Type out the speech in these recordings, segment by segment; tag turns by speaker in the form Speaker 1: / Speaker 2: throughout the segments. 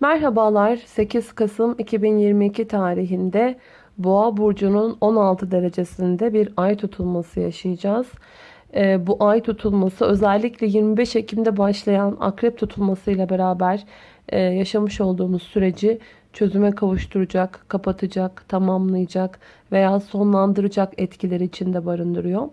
Speaker 1: Merhabalar 8 Kasım 2022 tarihinde Boğa burcunun 16 derecesinde bir ay tutulması yaşayacağız. Ee, bu ay tutulması özellikle 25 Ekim'de başlayan akrep tutulması ile beraber e, yaşamış olduğumuz süreci çözüme kavuşturacak, kapatacak, tamamlayacak veya sonlandıracak etkileri içinde barındırıyor.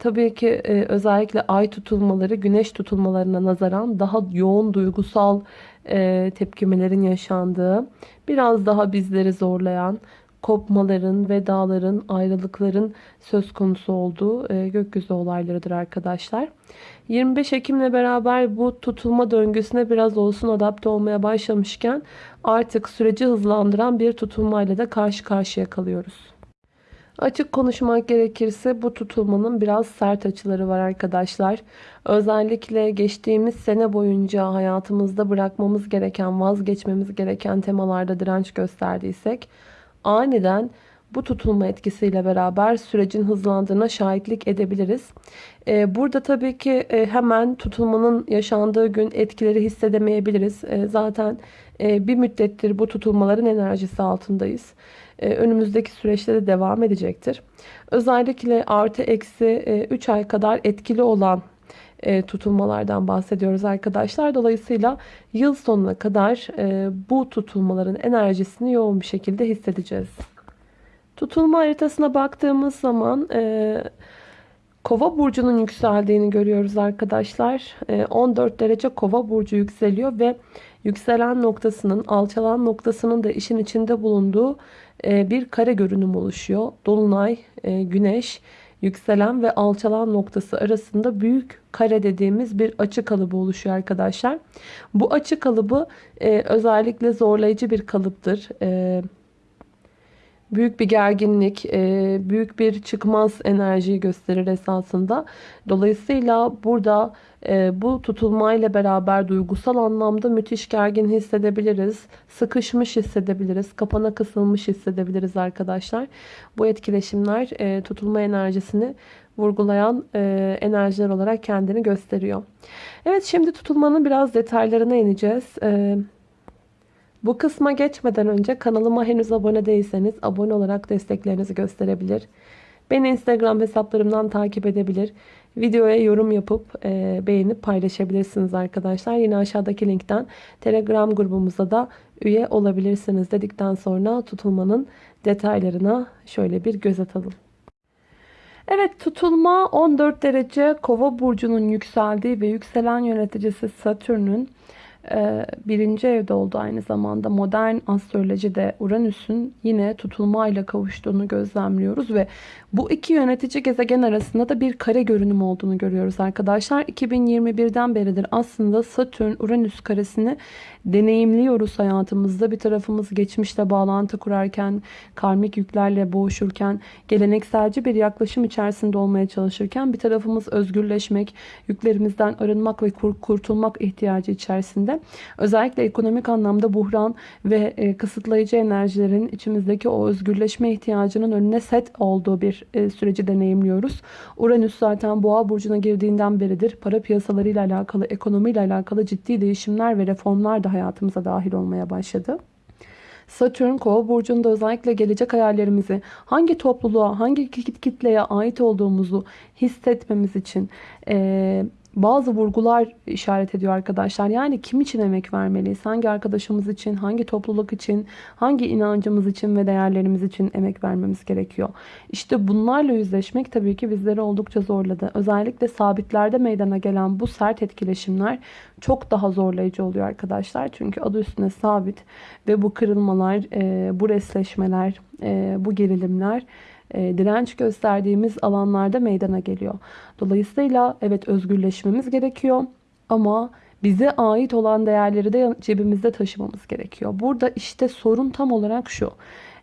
Speaker 1: Tabii ki e, özellikle ay tutulmaları güneş tutulmalarına nazaran daha yoğun duygusal e, tepkimelerin yaşandığı, biraz daha bizleri zorlayan, kopmaların, vedaların, ayrılıkların söz konusu olduğu e, gökyüzü olaylarıdır arkadaşlar. 25 Ekim'le beraber bu tutulma döngüsüne biraz olsun adapte olmaya başlamışken artık süreci hızlandıran bir tutulmayla da karşı karşıya kalıyoruz. Açık konuşmak gerekirse bu tutulmanın biraz sert açıları var arkadaşlar. Özellikle geçtiğimiz sene boyunca hayatımızda bırakmamız gereken, vazgeçmemiz gereken temalarda direnç gösterdiysek aniden bu tutulma etkisiyle beraber sürecin hızlandığına şahitlik edebiliriz. Ee, burada tabii ki e, hemen tutulmanın yaşandığı gün etkileri hissedemeyebiliriz. E, zaten e, bir müddettir bu tutulmaların enerjisi altındayız. Önümüzdeki süreçte de devam edecektir. Özellikle artı eksi 3 ay kadar etkili olan tutulmalardan bahsediyoruz arkadaşlar. Dolayısıyla yıl sonuna kadar bu tutulmaların enerjisini yoğun bir şekilde hissedeceğiz. Tutulma haritasına baktığımız zaman e, Kova burcunun yükseldiğini görüyoruz arkadaşlar. E, 14 derece Kova burcu yükseliyor ve yükselen noktasının, alçalan noktasının da işin içinde bulunduğu e, bir kare görünüm oluşuyor. Dolunay, e, güneş, yükselen ve alçalan noktası arasında büyük kare dediğimiz bir açı kalıbı oluşuyor arkadaşlar. Bu açı kalıbı e, özellikle zorlayıcı bir kalıptır. E, büyük bir gerginlik, e, büyük bir çıkmaz enerjiyi gösterir esasında. Dolayısıyla burada e, bu tutulmayla beraber duygusal anlamda müthiş gergin hissedebiliriz. Sıkışmış hissedebiliriz. Kapana kısılmış hissedebiliriz arkadaşlar. Bu etkileşimler e, tutulma enerjisini vurgulayan enerjiler olarak kendini gösteriyor. Evet şimdi tutulmanın biraz detaylarına ineceğiz. Evet. Bu kısma geçmeden önce kanalıma henüz abone değilseniz abone olarak desteklerinizi gösterebilir. Beni Instagram hesaplarımdan takip edebilir. Videoya yorum yapıp e, beğenip paylaşabilirsiniz arkadaşlar. Yine aşağıdaki linkten Telegram grubumuza da üye olabilirsiniz dedikten sonra tutulmanın detaylarına şöyle bir göz atalım. Evet tutulma 14 derece kova burcunun yükseldiği ve yükselen yöneticisi Satürn'ün birinci evde oldu aynı zamanda modern astrolojide Uranüs'ün yine tutulmayla kavuştuğunu gözlemliyoruz ve bu iki yönetici gezegen arasında da bir kare görünüm olduğunu görüyoruz arkadaşlar. 2021'den beridir aslında Satürn-Uranüs karesini deneyimliyoruz hayatımızda. Bir tarafımız geçmişle bağlantı kurarken, karmik yüklerle boğuşurken, gelenekselci bir yaklaşım içerisinde olmaya çalışırken bir tarafımız özgürleşmek, yüklerimizden arınmak ve kurtulmak ihtiyacı içerisinde. Özellikle ekonomik anlamda buhran ve e, kısıtlayıcı enerjilerin içimizdeki o özgürleşme ihtiyacının önüne set olduğu bir e, süreci deneyimliyoruz. Uranüs zaten boğa burcuna girdiğinden beridir para piyasalarıyla alakalı, ekonomiyle alakalı ciddi değişimler ve reformlar da hayatımıza dahil olmaya başladı. Satürn kova burcunda özellikle gelecek hayallerimizi hangi topluluğa, hangi kitleye ait olduğumuzu hissetmemiz için e, bazı vurgular işaret ediyor arkadaşlar. Yani kim için emek vermeliyiz? Hangi arkadaşımız için, hangi topluluk için, hangi inancımız için ve değerlerimiz için emek vermemiz gerekiyor? İşte bunlarla yüzleşmek tabii ki bizleri oldukça zorladı. Özellikle sabitlerde meydana gelen bu sert etkileşimler çok daha zorlayıcı oluyor arkadaşlar. Çünkü adı üstüne sabit ve bu kırılmalar, bu resleşmeler, bu gerilimler e, direnç gösterdiğimiz alanlarda meydana geliyor. Dolayısıyla evet özgürleşmemiz gerekiyor ama bize ait olan değerleri de cebimizde taşımamız gerekiyor. Burada işte sorun tam olarak şu.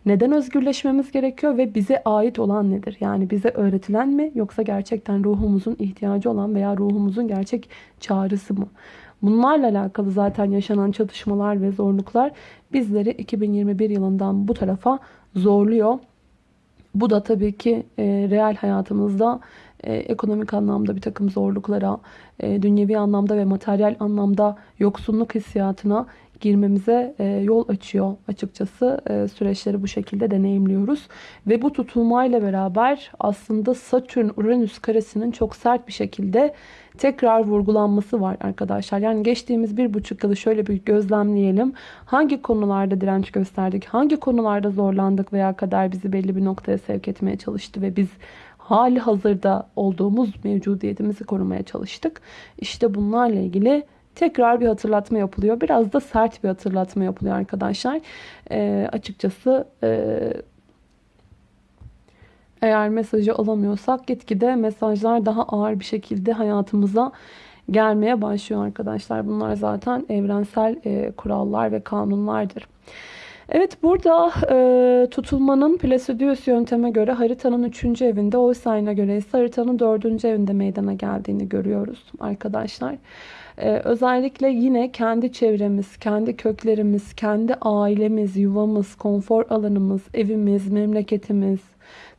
Speaker 1: Neden özgürleşmemiz gerekiyor ve bize ait olan nedir? Yani bize öğretilen mi yoksa gerçekten ruhumuzun ihtiyacı olan veya ruhumuzun gerçek çağrısı mı? Bunlarla alakalı zaten yaşanan çatışmalar ve zorluklar bizleri 2021 yılından bu tarafa zorluyor. Bu da tabii ki e, reel hayatımızda e, ekonomik anlamda bir takım zorluklara, e, dünyevi anlamda ve materyal anlamda yoksunluk hissiyatına girmemize e, yol açıyor açıkçası. E, süreçleri bu şekilde deneyimliyoruz. Ve bu tutulmayla beraber aslında Satürn-Uranüs karesinin çok sert bir şekilde tekrar vurgulanması var arkadaşlar. Yani geçtiğimiz bir buçuk yılı şöyle bir gözlemleyelim. Hangi konularda direnç gösterdik? Hangi konularda zorlandık veya kader bizi belli bir noktaya sevk etmeye çalıştı ve biz hali hazırda olduğumuz mevcudiyetimizi korumaya çalıştık. İşte bunlarla ilgili tekrar bir hatırlatma yapılıyor. Biraz da sert bir hatırlatma yapılıyor arkadaşlar. E, açıkçası e, eğer mesajı alamıyorsak gitgide mesajlar daha ağır bir şekilde hayatımıza gelmeye başlıyor arkadaşlar. Bunlar zaten evrensel e, kurallar ve kanunlardır. Evet burada e, tutulmanın Placidius yönteme göre haritanın 3. evinde o sayına göre ise haritanın 4. evinde meydana geldiğini görüyoruz arkadaşlar. E, özellikle yine kendi çevremiz, kendi köklerimiz, kendi ailemiz, yuvamız, konfor alanımız, evimiz, memleketimiz,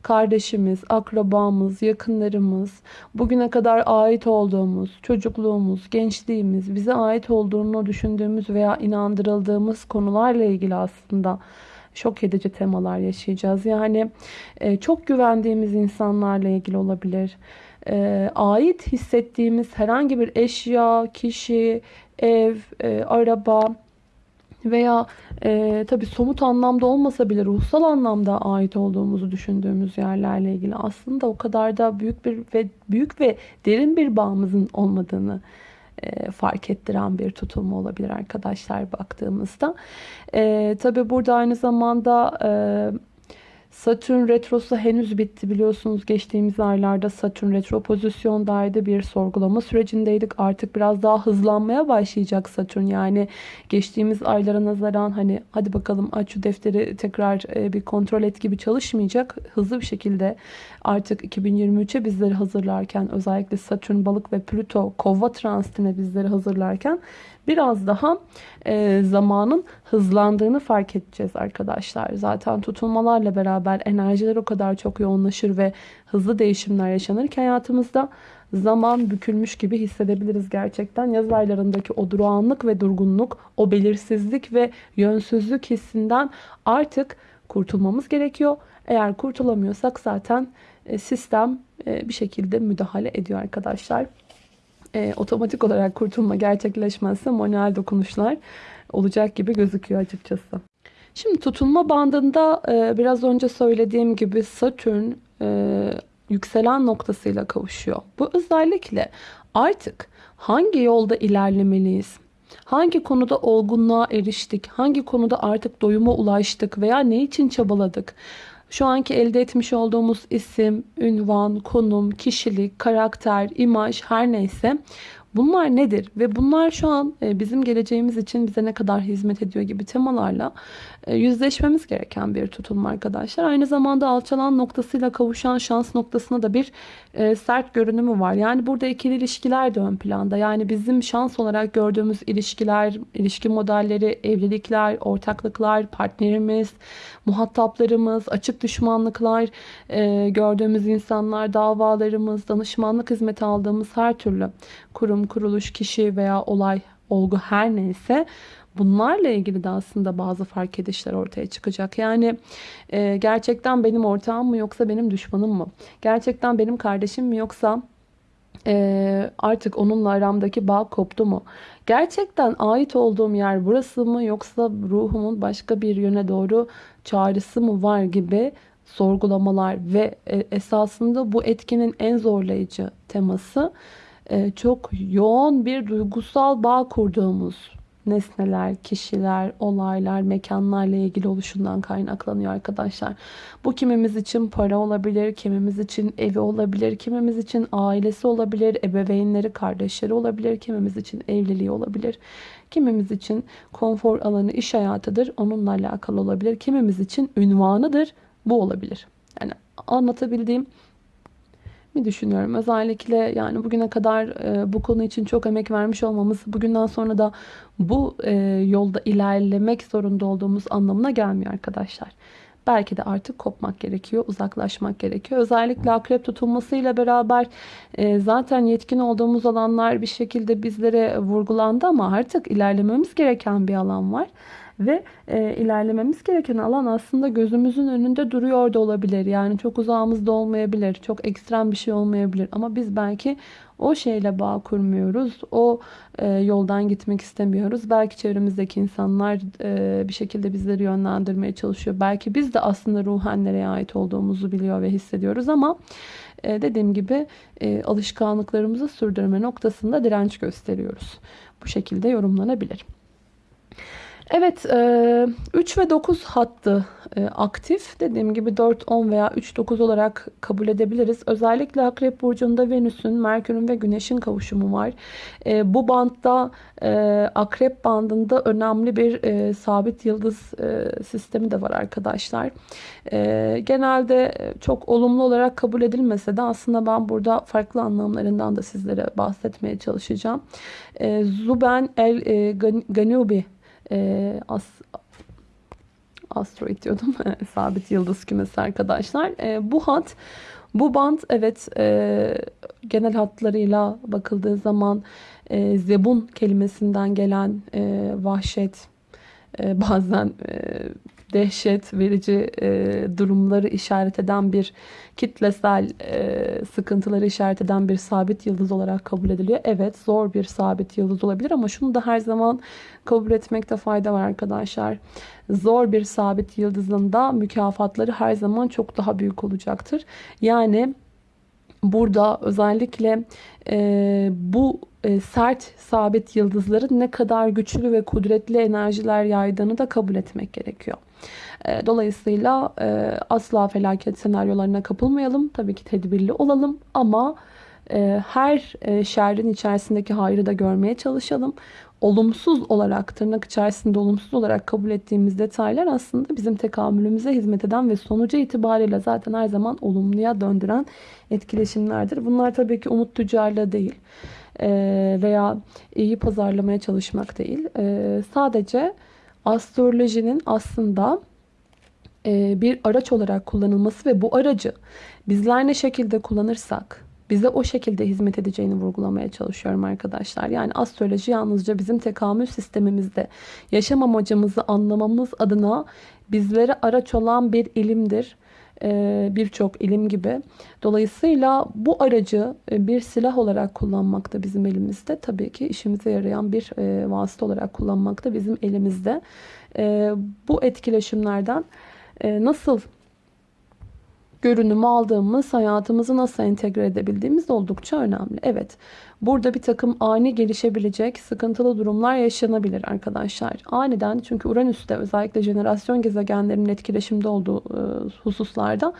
Speaker 1: kardeşimiz, akrabamız, yakınlarımız, bugüne kadar ait olduğumuz, çocukluğumuz, gençliğimiz, bize ait olduğunu düşündüğümüz veya inandırıldığımız konularla ilgili aslında şok edici temalar yaşayacağız. Yani e, çok güvendiğimiz insanlarla ilgili olabilir. E, ait hissettiğimiz herhangi bir eşya, kişi, ev, e, araba, veya e, tabi somut anlamda olmasa bile ruhsal anlamda ait olduğumuzu düşündüğümüz yerlerle ilgili aslında o kadar da büyük bir ve büyük ve derin bir bağımızın olmadığını e, fark ettiren bir tutulma olabilir arkadaşlar baktığımızda. E, tabi burada aynı zamanda e, Satürn retrosu henüz bitti biliyorsunuz. Geçtiğimiz aylarda Satürn retro pozisyondaydı. Bir sorgulama sürecindeydik. Artık biraz daha hızlanmaya başlayacak Satürn. Yani geçtiğimiz aylara nazaran hani hadi bakalım aç şu defteri tekrar e, bir kontrol et gibi çalışmayacak. Hızlı bir şekilde artık 2023'e bizleri hazırlarken özellikle Satürn, Balık ve Plüto Kova transitine bizleri hazırlarken biraz daha e, zamanın hızlandığını fark edeceğiz arkadaşlar. Zaten tutulmalarla beraber enerjiler o kadar çok yoğunlaşır ve hızlı değişimler yaşanır ki hayatımızda zaman bükülmüş gibi hissedebiliriz gerçekten. Yaz aylarındaki o durağanlık ve durgunluk, o belirsizlik ve yönsüzlük hissinden artık kurtulmamız gerekiyor. Eğer kurtulamıyorsak zaten e, sistem e, bir şekilde müdahale ediyor arkadaşlar e, otomatik olarak kurtulma gerçekleşmezse manuel dokunuşlar olacak gibi gözüküyor açıkçası. Şimdi tutulma bandında e, biraz önce söylediğim gibi Satürn e, yükselen noktasıyla kavuşuyor. Bu özellikle artık hangi yolda ilerlemeliyiz? Hangi konuda olgunluğa eriştik? Hangi konuda artık doyuma ulaştık veya ne için çabaladık? Şu anki elde etmiş olduğumuz isim, ünvan, konum, kişilik, karakter, imaj her neyse bunlar nedir? Ve bunlar şu an e, bizim geleceğimiz için bize ne kadar hizmet ediyor gibi temalarla yüzleşmemiz gereken bir tutulma arkadaşlar. Aynı zamanda alçalan noktasıyla kavuşan şans noktasına da bir e, sert görünümü var. Yani burada ikili ilişkiler de ön planda. Yani bizim şans olarak gördüğümüz ilişkiler, ilişki modelleri, evlilikler, ortaklıklar, partnerimiz, muhataplarımız, açık düşmanlıklar, e, gördüğümüz insanlar, davalarımız, danışmanlık hizmeti aldığımız her türlü kurum, kuruluş, kişi veya olay, olgu her neyse bunlarla ilgili de aslında bazı fark edişler ortaya çıkacak. Yani e, gerçekten benim ortağım mı yoksa benim düşmanım mı? Gerçekten benim kardeşim mi yoksa e, artık onunla aramdaki bağ koptu mu? Gerçekten ait olduğum yer burası mı yoksa ruhumun başka bir yöne doğru çağrısı mı var gibi sorgulamalar ve e, esasında bu etkinin en zorlayıcı teması e, çok yoğun bir duygusal bağ kurduğumuz nesneler, kişiler, olaylar, mekanlarla ilgili oluşundan kaynaklanıyor arkadaşlar. Bu kimimiz için para olabilir, kimimiz için evi olabilir, kimimiz için ailesi olabilir, ebeveynleri, kardeşleri olabilir, kimimiz için evliliği olabilir. Kimimiz için konfor alanı, iş hayatıdır, onunla alakalı olabilir. Kimimiz için ünvanıdır, bu olabilir. Yani anlatabildiğim mi düşünüyorum. Özellikle yani bugüne kadar e, bu konu için çok emek vermiş olmamız bugünden sonra da bu e, yolda ilerlemek zorunda olduğumuz anlamına gelmiyor arkadaşlar. belki de artık kopmak gerekiyor, uzaklaşmak gerekiyor. Özellikle akrep tutulmasıyla beraber e, zaten yetkin olduğumuz alanlar bir şekilde bizlere vurgulandı ama artık ilerlememiz gereken bir alan var. Ve e, ilerlememiz gereken alan aslında gözümüzün önünde duruyor da olabilir. Yani çok uzağımızda olmayabilir. Çok ekstrem bir şey olmayabilir. Ama biz belki o şeyle bağ kurmuyoruz. O e, yoldan gitmek istemiyoruz. Belki çevremizdeki insanlar e, bir şekilde bizleri yönlendirmeye çalışıyor. Belki biz de aslında ruhen nereye ait olduğumuzu biliyor ve hissediyoruz ama e, dediğim gibi e, alışkanlıklarımızı sürdürme noktasında direnç gösteriyoruz. Bu şekilde yorumlanabilir. Evet 3 ve 9 hattı aktif. Dediğim gibi 4, 10 veya 3, 9 olarak kabul edebiliriz. Özellikle Akrep Burcu'nda Venüs'ün, Merkür'ün ve Güneş'in kavuşumu var. Bu bantta Akrep bandında önemli bir sabit yıldız sistemi de var arkadaşlar. Genelde çok olumlu olarak kabul edilmese de aslında ben burada farklı anlamlarından da sizlere bahsetmeye çalışacağım. Zuben El Ganubi e, as, asteroid diyordum. Sabit yıldız kümesi arkadaşlar. E, bu hat bu band evet e, genel hatlarıyla bakıldığı zaman e, zebun kelimesinden gelen e, vahşet e, bazen e, dehşet verici e, durumları işaret eden bir kitlesel e, sıkıntıları işaret eden bir sabit yıldız olarak kabul ediliyor. Evet zor bir sabit yıldız olabilir ama şunu da her zaman kabul etmekte fayda var arkadaşlar. Zor bir sabit yıldızın da mükafatları her zaman çok daha büyük olacaktır. Yani burada özellikle e, bu e, sert sabit yıldızların ne kadar güçlü ve kudretli enerjiler yaydığını da kabul etmek gerekiyor. E, dolayısıyla e, asla felaket senaryolarına kapılmayalım. Tabii ki tedbirli olalım ama her e, şerrin içerisindeki hayrı da görmeye çalışalım olumsuz olarak tırnak içerisinde olumsuz olarak kabul ettiğimiz detaylar aslında bizim tekamülümüze hizmet eden ve sonucu itibariyle zaten her zaman olumluya döndüren etkileşimlerdir. Bunlar tabii ki umut tüccarlığı değil veya iyi pazarlamaya çalışmak değil. Sadece astrolojinin aslında bir araç olarak kullanılması ve bu aracı bizler ne şekilde kullanırsak bize o şekilde hizmet edeceğini vurgulamaya çalışıyorum arkadaşlar. Yani astroloji yalnızca bizim tekamül sistemimizde yaşam amacımızı anlamamız adına bizlere araç olan bir ilimdir ee, birçok ilim gibi. Dolayısıyla bu aracı e, bir silah olarak kullanmak da bizim elimizde. Tabii ki işimize yarayan bir e, vasıta olarak kullanmak da bizim elimizde. Ee, bu etkileşimlerden e, nasıl görünümü aldığımız, hayatımızı nasıl entegre edebildiğimiz oldukça önemli. Evet, burada bir takım ani gelişebilecek sıkıntılı durumlar yaşanabilir arkadaşlar. Aniden çünkü Uranüs'te özellikle jenerasyon gezegenlerinin etkileşimde olduğu e, hususlarda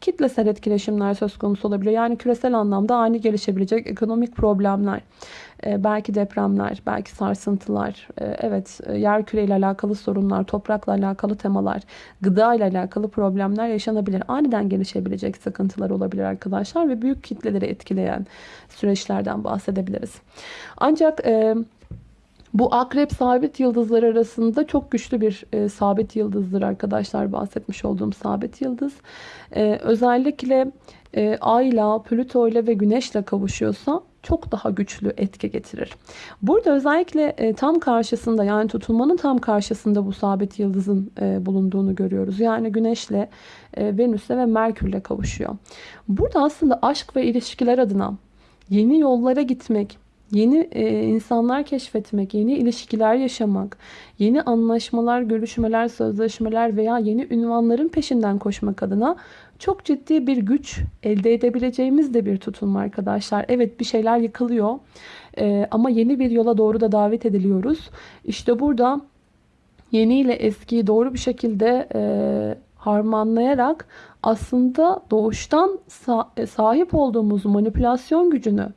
Speaker 1: kitlesel etkileşimler söz konusu olabilir. Yani küresel anlamda ani gelişebilecek ekonomik problemler, belki depremler, belki sarsıntılar, e, evet e, yer küreyle alakalı sorunlar, toprakla alakalı temalar, gıda ile alakalı problemler yaşanabilir. Aniden gelişebilecek sıkıntılar olabilir arkadaşlar ve büyük kitleleri etkileyen süreçlerden bahsedebiliriz. Ancak bu akrep sabit yıldızlar arasında çok güçlü bir e, sabit yıldızdır arkadaşlar bahsetmiş olduğum sabit yıldız. E, özellikle e, Ay ile, Plüto ile ve Güneş ile kavuşuyorsa çok daha güçlü etki getirir. Burada özellikle e, tam karşısında yani tutulmanın tam karşısında bu sabit yıldızın e, bulunduğunu görüyoruz. Yani Güneş'le, e, Venüs'le ve Merkür'le kavuşuyor. Burada aslında aşk ve ilişkiler adına yeni yollara gitmek, Yeni e, insanlar keşfetmek, yeni ilişkiler yaşamak, yeni anlaşmalar, görüşmeler, sözleşmeler veya yeni ünvanların peşinden koşmak adına çok ciddi bir güç elde edebileceğimiz de bir tutulma arkadaşlar. Evet bir şeyler yıkılıyor e, ama yeni bir yola doğru da davet ediliyoruz. İşte burada yeni ile eskiyi doğru bir şekilde e, harmanlayarak aslında doğuştan sahip olduğumuz manipülasyon gücünü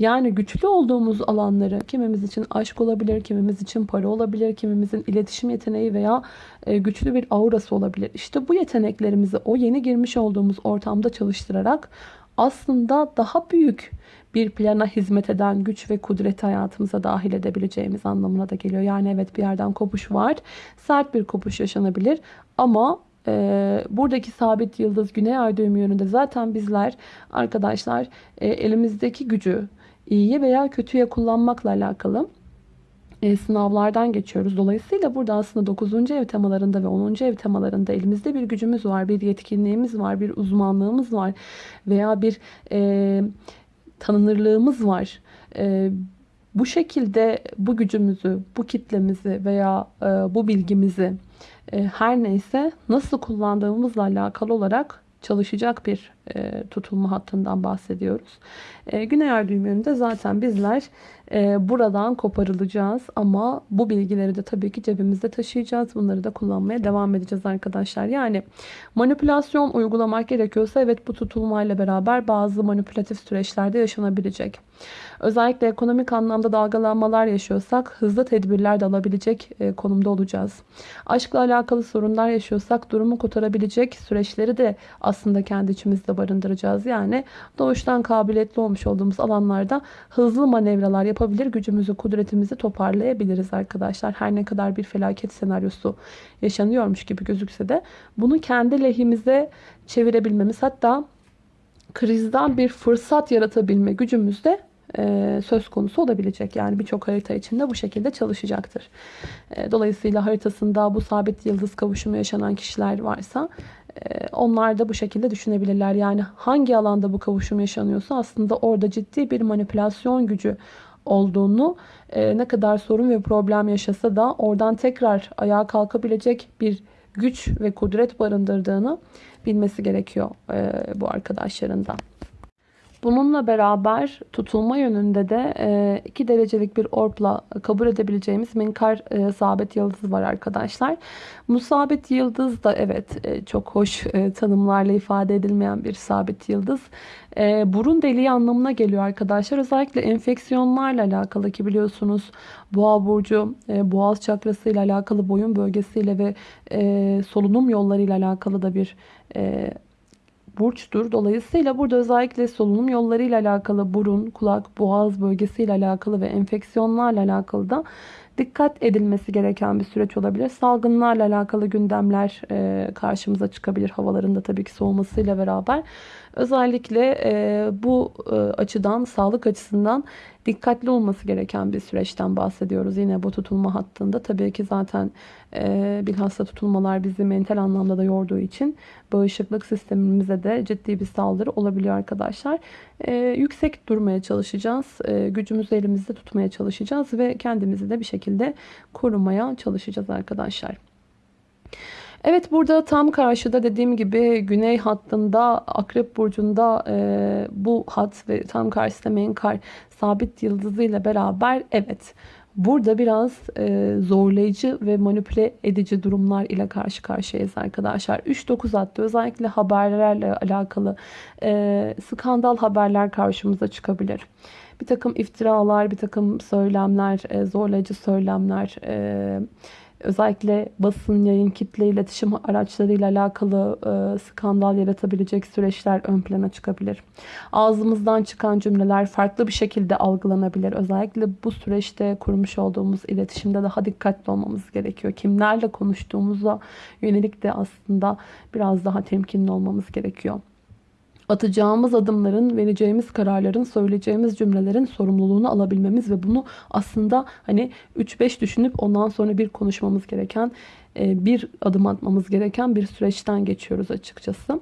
Speaker 1: yani güçlü olduğumuz alanları kimimiz için aşk olabilir, kimimiz için para olabilir, kimimizin iletişim yeteneği veya e, güçlü bir aurası olabilir. İşte bu yeteneklerimizi o yeni girmiş olduğumuz ortamda çalıştırarak aslında daha büyük bir plana hizmet eden güç ve kudreti hayatımıza dahil edebileceğimiz anlamına da geliyor. Yani evet bir yerden kopuş var. Sert bir kopuş yaşanabilir ama e, buradaki sabit yıldız güney ay düğümü yönünde zaten bizler arkadaşlar e, elimizdeki gücü iyiye veya kötüye kullanmakla alakalı e, sınavlardan geçiyoruz. Dolayısıyla burada aslında 9. ev temalarında ve 10. ev temalarında elimizde bir gücümüz var, bir yetkinliğimiz var, bir uzmanlığımız var veya bir e, tanınırlığımız var. E, bu şekilde bu gücümüzü, bu kitlemizi veya e, bu bilgimizi e, her neyse nasıl kullandığımızla alakalı olarak çalışacak bir e, tutulma hattından bahsediyoruz. E, Güney ay düğüm yönünde zaten bizler e, buradan koparılacağız ama bu bilgileri de tabii ki cebimizde taşıyacağız. Bunları da kullanmaya devam edeceğiz arkadaşlar. Yani manipülasyon uygulamak gerekiyorsa evet bu tutulmayla beraber bazı manipülatif süreçlerde yaşanabilecek. Özellikle ekonomik anlamda dalgalanmalar yaşıyorsak hızlı tedbirler de alabilecek e, konumda olacağız. Aşkla alakalı sorunlar yaşıyorsak durumu kurtarabilecek süreçleri de aslında kendi içimizde barındıracağız. Yani doğuştan kabiliyetli olmuş olduğumuz alanlarda hızlı manevralar yapabilir, gücümüzü, kudretimizi toparlayabiliriz arkadaşlar. Her ne kadar bir felaket senaryosu yaşanıyormuş gibi gözükse de bunu kendi lehimize çevirebilmemiz hatta krizden bir fırsat yaratabilme gücümüz de e, söz konusu olabilecek. Yani birçok harita içinde bu şekilde çalışacaktır. E, dolayısıyla haritasında bu sabit yıldız kavuşumu yaşanan kişiler varsa e, onlar da bu şekilde düşünebilirler. Yani hangi alanda bu kavuşum yaşanıyorsa aslında orada ciddi bir manipülasyon gücü olduğunu ne kadar sorun ve problem yaşasa da oradan tekrar ayağa kalkabilecek bir güç ve kudret barındırdığını bilmesi gerekiyor bu arkadaşların da. Bununla beraber tutulma yönünde de 2 e, derecelik bir orpla kabul edebileceğimiz minkar e, sabit yıldız var arkadaşlar. Bu sabit yıldız da evet e, çok hoş tanımlarla ifade edilmeyen bir sabit yıldız. Burun deliği anlamına geliyor arkadaşlar. Özellikle enfeksiyonlarla alakalı ki biliyorsunuz boğa burcu boğaz çakrası ile alakalı boyun bölgesiyle ve solunum yolları ile alakalı da bir burçtur. Dolayısıyla burada özellikle solunum yolları ile alakalı burun, kulak, boğaz bölgesi ile alakalı ve enfeksiyonlarla alakalı da dikkat edilmesi gereken bir süreç olabilir. Salgınlarla alakalı gündemler karşımıza çıkabilir havalarında tabii ki soğumasıyla beraber. Özellikle e, bu e, açıdan, sağlık açısından dikkatli olması gereken bir süreçten bahsediyoruz. Yine bu tutulma hattında. Tabii ki zaten e, bilhassa tutulmalar bizi mental anlamda da yorduğu için bağışıklık sistemimize de ciddi bir saldırı olabiliyor arkadaşlar. E, yüksek durmaya çalışacağız. E, gücümüzü elimizde tutmaya çalışacağız ve kendimizi de bir şekilde korumaya çalışacağız arkadaşlar. Evet burada tam karşıda dediğim gibi güney hattında akrep burcunda e, bu hat ve tam karşısında menkar sabit yıldızıyla beraber evet burada biraz e, zorlayıcı ve manipüle edici durumlar ile karşı karşıyayız arkadaşlar. 3-9 hatta özellikle haberlerle alakalı e, skandal haberler karşımıza çıkabilir. Bir takım iftiralar, bir takım söylemler, e, zorlayıcı söylemler, e, özellikle basın, yayın, kitle iletişim araçlarıyla alakalı e, skandal yaratabilecek süreçler ön plana çıkabilir. Ağzımızdan çıkan cümleler farklı bir şekilde algılanabilir. Özellikle bu süreçte kurmuş olduğumuz iletişimde daha dikkatli olmamız gerekiyor. Kimlerle konuştuğumuza yönelik de aslında biraz daha temkinli olmamız gerekiyor atacağımız adımların, vereceğimiz kararların, söyleyeceğimiz cümlelerin sorumluluğunu alabilmemiz ve bunu aslında hani 3-5 düşünüp ondan sonra bir konuşmamız gereken e, bir adım atmamız gereken bir süreçten geçiyoruz açıkçası.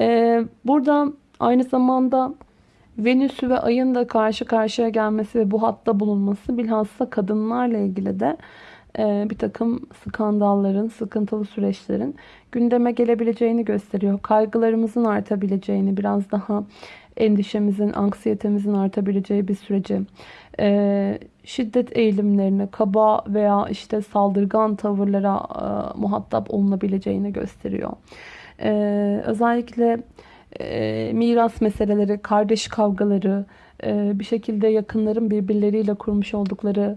Speaker 1: E, burada aynı zamanda Venüs'ü ve Ay'ın da karşı karşıya gelmesi ve bu hatta bulunması bilhassa kadınlarla ilgili de bir takım skandalların, sıkıntılı süreçlerin gündeme gelebileceğini gösteriyor. Kaygılarımızın artabileceğini, biraz daha endişemizin, anksiyetemizin artabileceği bir süreci, e, şiddet eğilimlerine, kaba veya işte saldırgan tavırlara e, muhatap olunabileceğini gösteriyor. Özellikle miras meseleleri, kardeş kavgaları, bir şekilde yakınların birbirleriyle kurmuş oldukları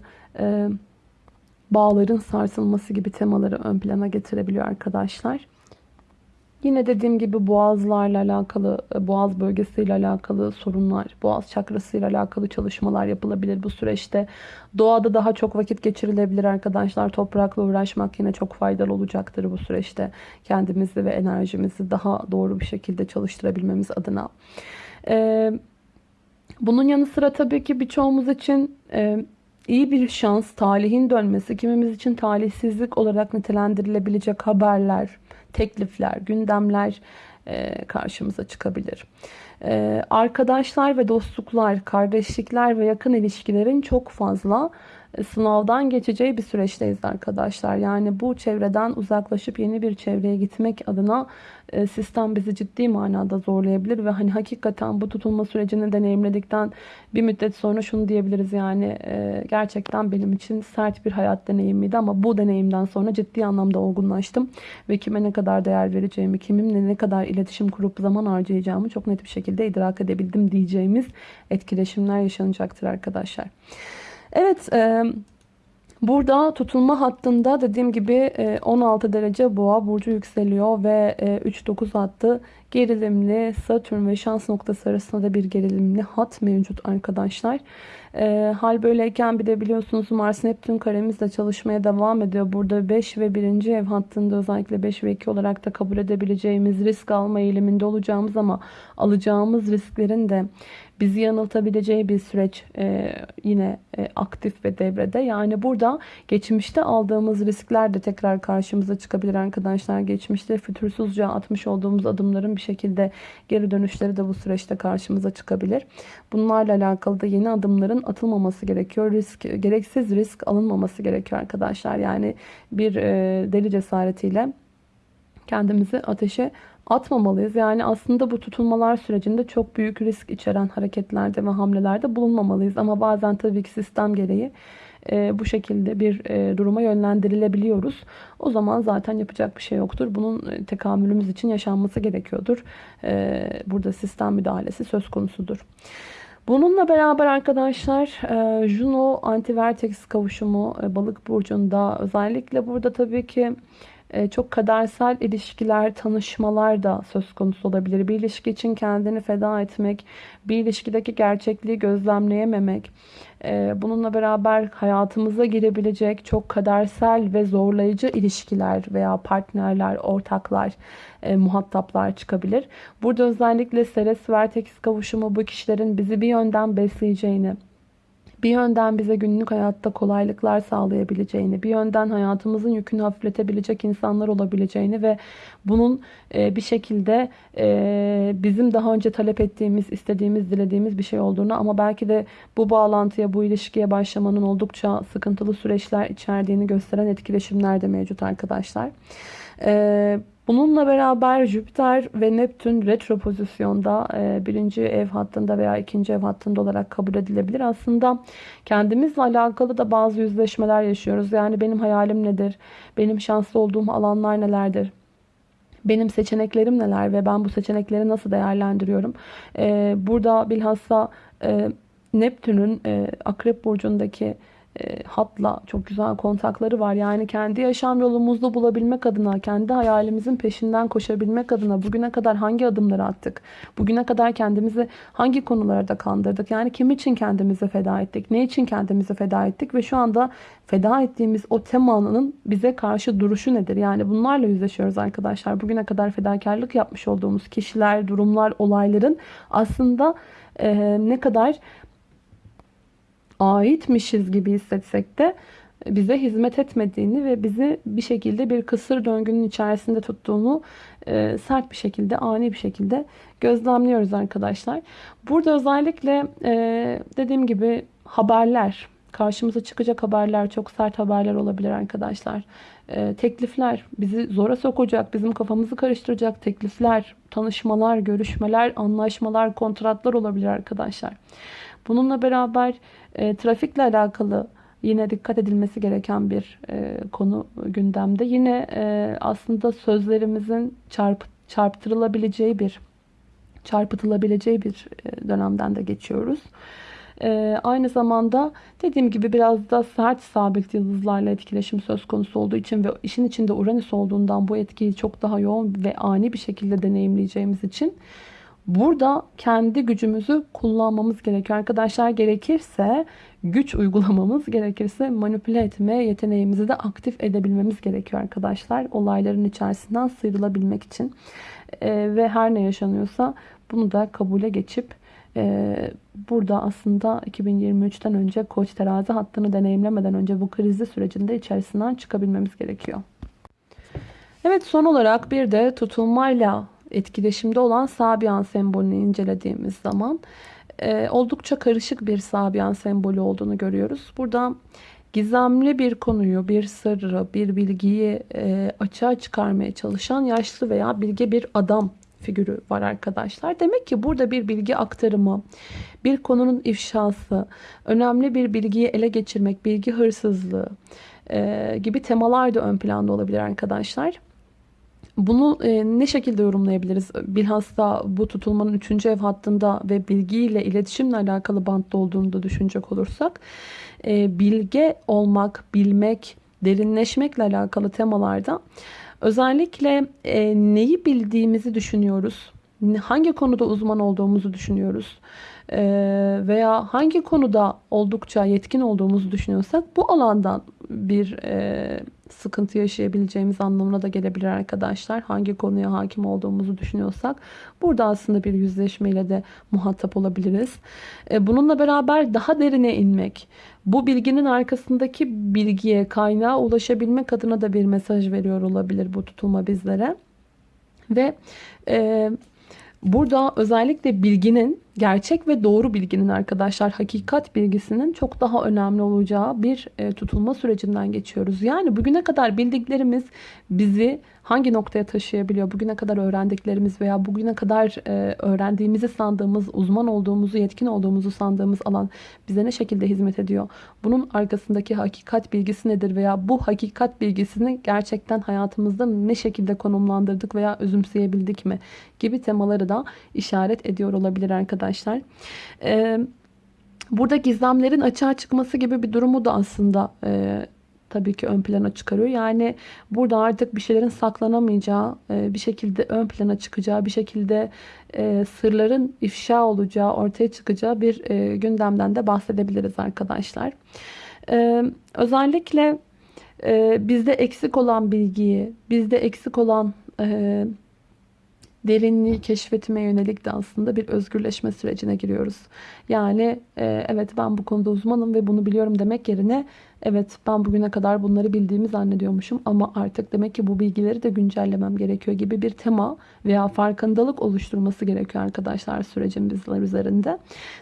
Speaker 1: bağların sarsılması gibi temaları ön plana getirebiliyor arkadaşlar. Yine dediğim gibi boğazlarla alakalı, e, boğaz bölgesiyle alakalı sorunlar, boğaz çakrasıyla alakalı çalışmalar yapılabilir bu süreçte. Doğada daha çok vakit geçirilebilir arkadaşlar. Toprakla uğraşmak yine çok faydalı olacaktır bu süreçte. Kendimizi ve enerjimizi daha doğru bir şekilde çalıştırabilmemiz adına. Ee, bunun yanı sıra tabii ki birçoğumuz için e, iyi bir şans, talihin dönmesi, kimimiz için talihsizlik olarak nitelendirilebilecek haberler, teklifler, gündemler e, karşımıza çıkabilir. E, arkadaşlar ve dostluklar, kardeşlikler ve yakın ilişkilerin çok fazla sınavdan geçeceği bir süreçteyiz arkadaşlar. Yani bu çevreden uzaklaşıp yeni bir çevreye gitmek adına e, sistem bizi ciddi manada zorlayabilir ve hani hakikaten bu tutulma sürecini deneyimledikten bir müddet sonra şunu diyebiliriz yani e, gerçekten benim için sert bir hayat deneyimiydi ama bu deneyimden sonra ciddi anlamda olgunlaştım ve kime ne kadar değer vereceğimi, kiminle ne kadar iletişim kurup zaman harcayacağımı çok net bir şekilde idrak edebildim diyeceğimiz etkileşimler yaşanacaktır arkadaşlar. Evet, e, burada tutulma hattında dediğim gibi 16 e, derece boğa burcu yükseliyor ve 3-9 e, hattı gerilimli Satürn ve şans noktası arasında da bir gerilimli hat mevcut arkadaşlar. E, hal böyleyken bir de biliyorsunuz Mars Neptün karemizle çalışmaya devam ediyor. Burada 5 ve 1. ev hattında özellikle 5 ve 2 olarak da kabul edebileceğimiz risk alma eğiliminde olacağımız ama alacağımız risklerin de bizi yanıltabileceği bir süreç e, yine e, aktif ve devrede. Yani burada geçmişte aldığımız riskler de tekrar karşımıza çıkabilir arkadaşlar. Geçmişte fütursuzca atmış olduğumuz adımların bir şekilde geri dönüşleri de bu süreçte karşımıza çıkabilir. Bunlarla alakalı da yeni adımların atılmaması gerekiyor. Risk, gereksiz risk alınmaması gerekiyor arkadaşlar. Yani bir e, deli cesaretiyle kendimizi ateşe atmamalıyız. Yani aslında bu tutulmalar sürecinde çok büyük risk içeren hareketlerde ve hamlelerde bulunmamalıyız. Ama bazen tabii ki sistem gereği e, bu şekilde bir e, duruma yönlendirilebiliyoruz. O zaman zaten yapacak bir şey yoktur. Bunun e, tekamülümüz için yaşanması gerekiyordur. E, burada sistem müdahalesi söz konusudur. Bununla beraber arkadaşlar e, Juno anti-vertex kavuşumu e, balık burcunda özellikle burada tabii ki çok kadersel ilişkiler, tanışmalar da söz konusu olabilir. Bir ilişki için kendini feda etmek, bir ilişkideki gerçekliği gözlemleyememek, e, bununla beraber hayatımıza girebilecek çok kadersel ve zorlayıcı ilişkiler veya partnerler, ortaklar, e, muhataplar çıkabilir. Burada özellikle Ceres Vertex kavuşumu bu kişilerin bizi bir yönden besleyeceğini, bir yönden bize günlük hayatta kolaylıklar sağlayabileceğini, bir yönden hayatımızın yükünü hafifletebilecek insanlar olabileceğini ve bunun e, bir şekilde e, bizim daha önce talep ettiğimiz, istediğimiz, dilediğimiz bir şey olduğunu ama belki de bu bağlantıya, bu ilişkiye başlamanın oldukça sıkıntılı süreçler içerdiğini gösteren etkileşimler de mevcut arkadaşlar. Bununla beraber Jüpiter ve Neptün retro pozisyonda e, birinci ev hattında veya ikinci ev hattında olarak kabul edilebilir. Aslında kendimizle alakalı da bazı yüzleşmeler yaşıyoruz. Yani benim hayalim nedir? Benim şanslı olduğum alanlar nelerdir? Benim seçeneklerim neler ve ben bu seçenekleri nasıl değerlendiriyorum? Ee, burada bilhassa e, Neptün'ün e, Akrep Burcu'ndaki e, hatla çok güzel kontakları var. Yani kendi yaşam yolumuzu bulabilmek adına, kendi hayalimizin peşinden koşabilmek adına bugüne kadar hangi adımları attık? Bugüne kadar kendimizi hangi konularda kandırdık? Yani kim için kendimizi feda ettik? Ne için kendimizi feda ettik? Ve şu anda feda ettiğimiz o temanın bize karşı duruşu nedir? Yani bunlarla yüzleşiyoruz arkadaşlar. Bugüne kadar fedakarlık yapmış olduğumuz kişiler, durumlar, olayların aslında e, ne kadar aitmişiz gibi hissetsek de bize hizmet etmediğini ve bizi bir şekilde bir kısır döngünün içerisinde tuttuğunu e, sert bir şekilde, ani bir şekilde gözlemliyoruz arkadaşlar. Burada özellikle e, dediğim gibi haberler, karşımıza çıkacak haberler, çok sert haberler olabilir arkadaşlar. E, teklifler, bizi zora sokacak, bizim kafamızı karıştıracak teklifler, tanışmalar, görüşmeler, anlaşmalar, kontratlar olabilir arkadaşlar. Bununla beraber e, trafikle alakalı yine dikkat edilmesi gereken bir e, konu gündemde. Yine e, aslında sözlerimizin çarp, çarptırılabileceği bir çarpıtılabileceği bir e, dönemden de geçiyoruz. Ee, aynı zamanda dediğim gibi biraz da sert sabit yıldızlarla etkileşim söz konusu olduğu için ve işin içinde Uranüs olduğundan bu etkiyi çok daha yoğun ve ani bir şekilde deneyimleyeceğimiz için burada kendi gücümüzü kullanmamız gerekiyor. Arkadaşlar gerekirse güç uygulamamız gerekirse manipüle etme yeteneğimizi de aktif edebilmemiz gerekiyor arkadaşlar. Olayların içerisinden sıyrılabilmek için. Ee, ve her ne yaşanıyorsa bunu da kabule geçip ee, burada aslında 2023'ten önce koç terazi hattını deneyimlemeden önce bu krizli sürecinde içerisinden çıkabilmemiz gerekiyor. Evet son olarak bir de tutulmayla etkileşimde olan Sabian sembolünü incelediğimiz zaman e, oldukça karışık bir Sabian sembolü olduğunu görüyoruz. Burada gizemli bir konuyu, bir sırrı, bir bilgiyi e, açığa çıkarmaya çalışan yaşlı veya bilge bir adam figürü var arkadaşlar. Demek ki burada bir bilgi aktarımı, bir konunun ifşası, önemli bir bilgiyi ele geçirmek, bilgi hırsızlığı e, gibi temalar da ön planda olabilir arkadaşlar. Bunu e, ne şekilde yorumlayabiliriz? Bilhassa bu tutulmanın 3. ev hattında ve bilgiyle iletişimle alakalı bantta olduğunu da düşünecek olursak. E, bilge olmak, bilmek, derinleşmekle alakalı temalarda Özellikle e, neyi bildiğimizi düşünüyoruz. Hangi konuda uzman olduğumuzu düşünüyoruz. E, veya hangi konuda oldukça yetkin olduğumuzu düşünüyorsak bu alandan bir e, sıkıntı yaşayabileceğimiz anlamına da gelebilir arkadaşlar. Hangi konuya hakim olduğumuzu düşünüyorsak burada aslında bir yüzleşmeyle de muhatap olabiliriz. E, bununla beraber daha derine inmek, bu bilginin arkasındaki bilgiye, kaynağa ulaşabilmek adına da bir mesaj veriyor olabilir bu tutulma bizlere. Ve e, burada özellikle bilginin gerçek ve doğru bilginin arkadaşlar hakikat bilgisinin çok daha önemli olacağı bir e, tutulma sürecinden geçiyoruz. Yani bugüne kadar bildiklerimiz bizi hangi noktaya taşıyabiliyor? Bugüne kadar öğrendiklerimiz veya bugüne kadar e, öğrendiğimizi sandığımız, uzman olduğumuzu, yetkin olduğumuzu sandığımız alan bize ne şekilde hizmet ediyor? Bunun arkasındaki hakikat bilgisi nedir veya bu hakikat bilgisini gerçekten hayatımızda ne şekilde konumlandırdık veya özümseyebildik mi? Gibi temaları da işaret ediyor olabilir arkadaşlar. Ee, burada gizemlerin açığa çıkması gibi bir durumu da aslında e, tabii ki ön plana çıkarıyor. Yani burada artık bir şeylerin saklanamayacağı, e, bir şekilde ön plana çıkacağı, bir şekilde e, sırların ifşa olacağı, ortaya çıkacağı bir e, gündemden de bahsedebiliriz arkadaşlar. Özellikle bizde eksik olan bilgiyi, bizde eksik olan derinliği keşfetmeye yönelik de aslında bir özgürleşme sürecine giriyoruz. Yani evet ben bu konuda uzmanım ve bunu biliyorum demek yerine Evet ben bugüne kadar bunları bildiğimi zannediyormuşum ama artık demek ki bu bilgileri de güncellemem gerekiyor gibi bir tema veya farkındalık oluşturması gerekiyor arkadaşlar sürecin bizler üzerinde.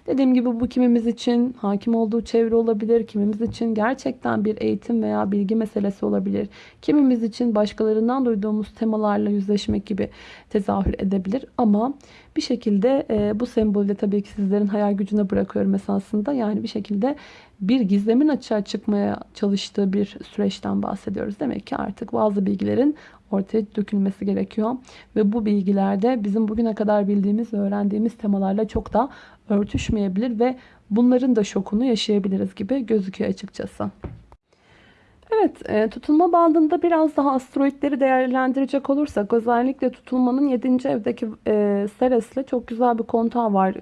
Speaker 1: Dediğim gibi bu kimimiz için hakim olduğu çevre olabilir, kimimiz için gerçekten bir eğitim veya bilgi meselesi olabilir. Kimimiz için başkalarından duyduğumuz temalarla yüzleşmek gibi tezahür edebilir ama bir şekilde e, bu sembolü tabii ki sizlerin hayal gücüne bırakıyorum esasında. Yani bir şekilde bir gizlemin açığa çıkmaya çalıştığı bir süreçten bahsediyoruz. Demek ki artık bazı bilgilerin ortaya dökülmesi gerekiyor. Ve bu bilgilerde bizim bugüne kadar bildiğimiz ve öğrendiğimiz temalarla çok da örtüşmeyebilir ve bunların da şokunu yaşayabiliriz gibi gözüküyor açıkçası. Evet, e, tutulma bandında biraz daha asteroidleri değerlendirecek olursak özellikle tutulmanın 7. evdeki e, Ceres'le çok güzel bir kontağı var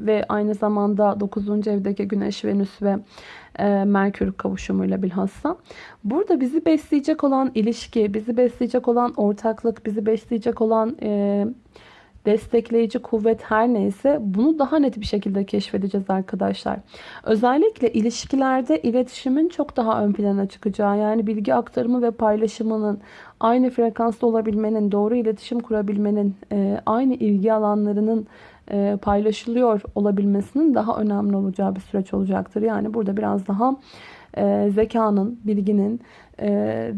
Speaker 1: ve aynı zamanda 9. evdeki Güneş, Venüs ve e, Merkür kavuşumuyla bilhassa. Burada bizi besleyecek olan ilişki, bizi besleyecek olan ortaklık, bizi besleyecek olan... E, destekleyici kuvvet her neyse bunu daha net bir şekilde keşfedeceğiz arkadaşlar. Özellikle ilişkilerde iletişimin çok daha ön plana çıkacağı yani bilgi aktarımı ve paylaşımının aynı frekansta olabilmenin, doğru iletişim kurabilmenin, e, aynı ilgi alanlarının e, paylaşılıyor olabilmesinin daha önemli olacağı bir süreç olacaktır. Yani burada biraz daha e, zekanın, bilginin e,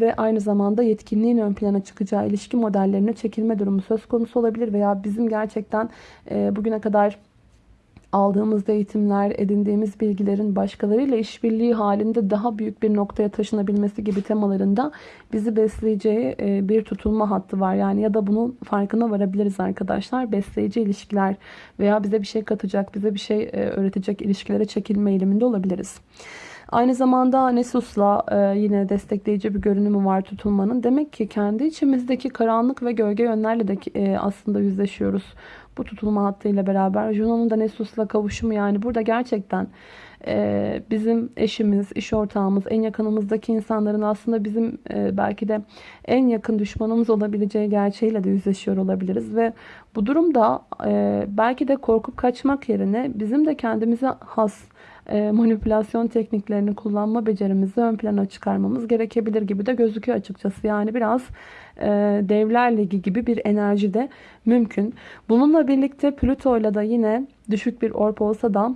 Speaker 1: ve aynı zamanda yetkinliğin ön plana çıkacağı ilişki modellerine çekilme durumu söz konusu olabilir veya bizim gerçekten e, bugüne kadar aldığımız eğitimler, edindiğimiz bilgilerin başkalarıyla işbirliği halinde daha büyük bir noktaya taşınabilmesi gibi temalarında bizi besleyeceği e, bir tutulma hattı var. Yani ya da bunun farkına varabiliriz arkadaşlar. Besleyici ilişkiler veya bize bir şey katacak, bize bir şey e, öğretecek ilişkilere çekilme eğiliminde olabiliriz. Aynı zamanda Nesus'la e, yine destekleyici bir görünümü var tutulmanın. Demek ki kendi içimizdeki karanlık ve gölge yönlerle de e, aslında yüzleşiyoruz. Bu tutulma hattıyla beraber. Juno'nun da Nesus'la kavuşumu yani burada gerçekten e, bizim eşimiz, iş ortağımız, en yakınımızdaki insanların aslında bizim e, belki de en yakın düşmanımız olabileceği gerçeğiyle de yüzleşiyor olabiliriz. Ve bu durumda e, belki de korkup kaçmak yerine bizim de kendimize has manipülasyon tekniklerini kullanma becerimizi ön plana çıkarmamız gerekebilir gibi de gözüküyor açıkçası. Yani biraz e, Devler Ligi gibi bir enerji de mümkün. Bununla birlikte Plüto ile de yine düşük bir orp olsa da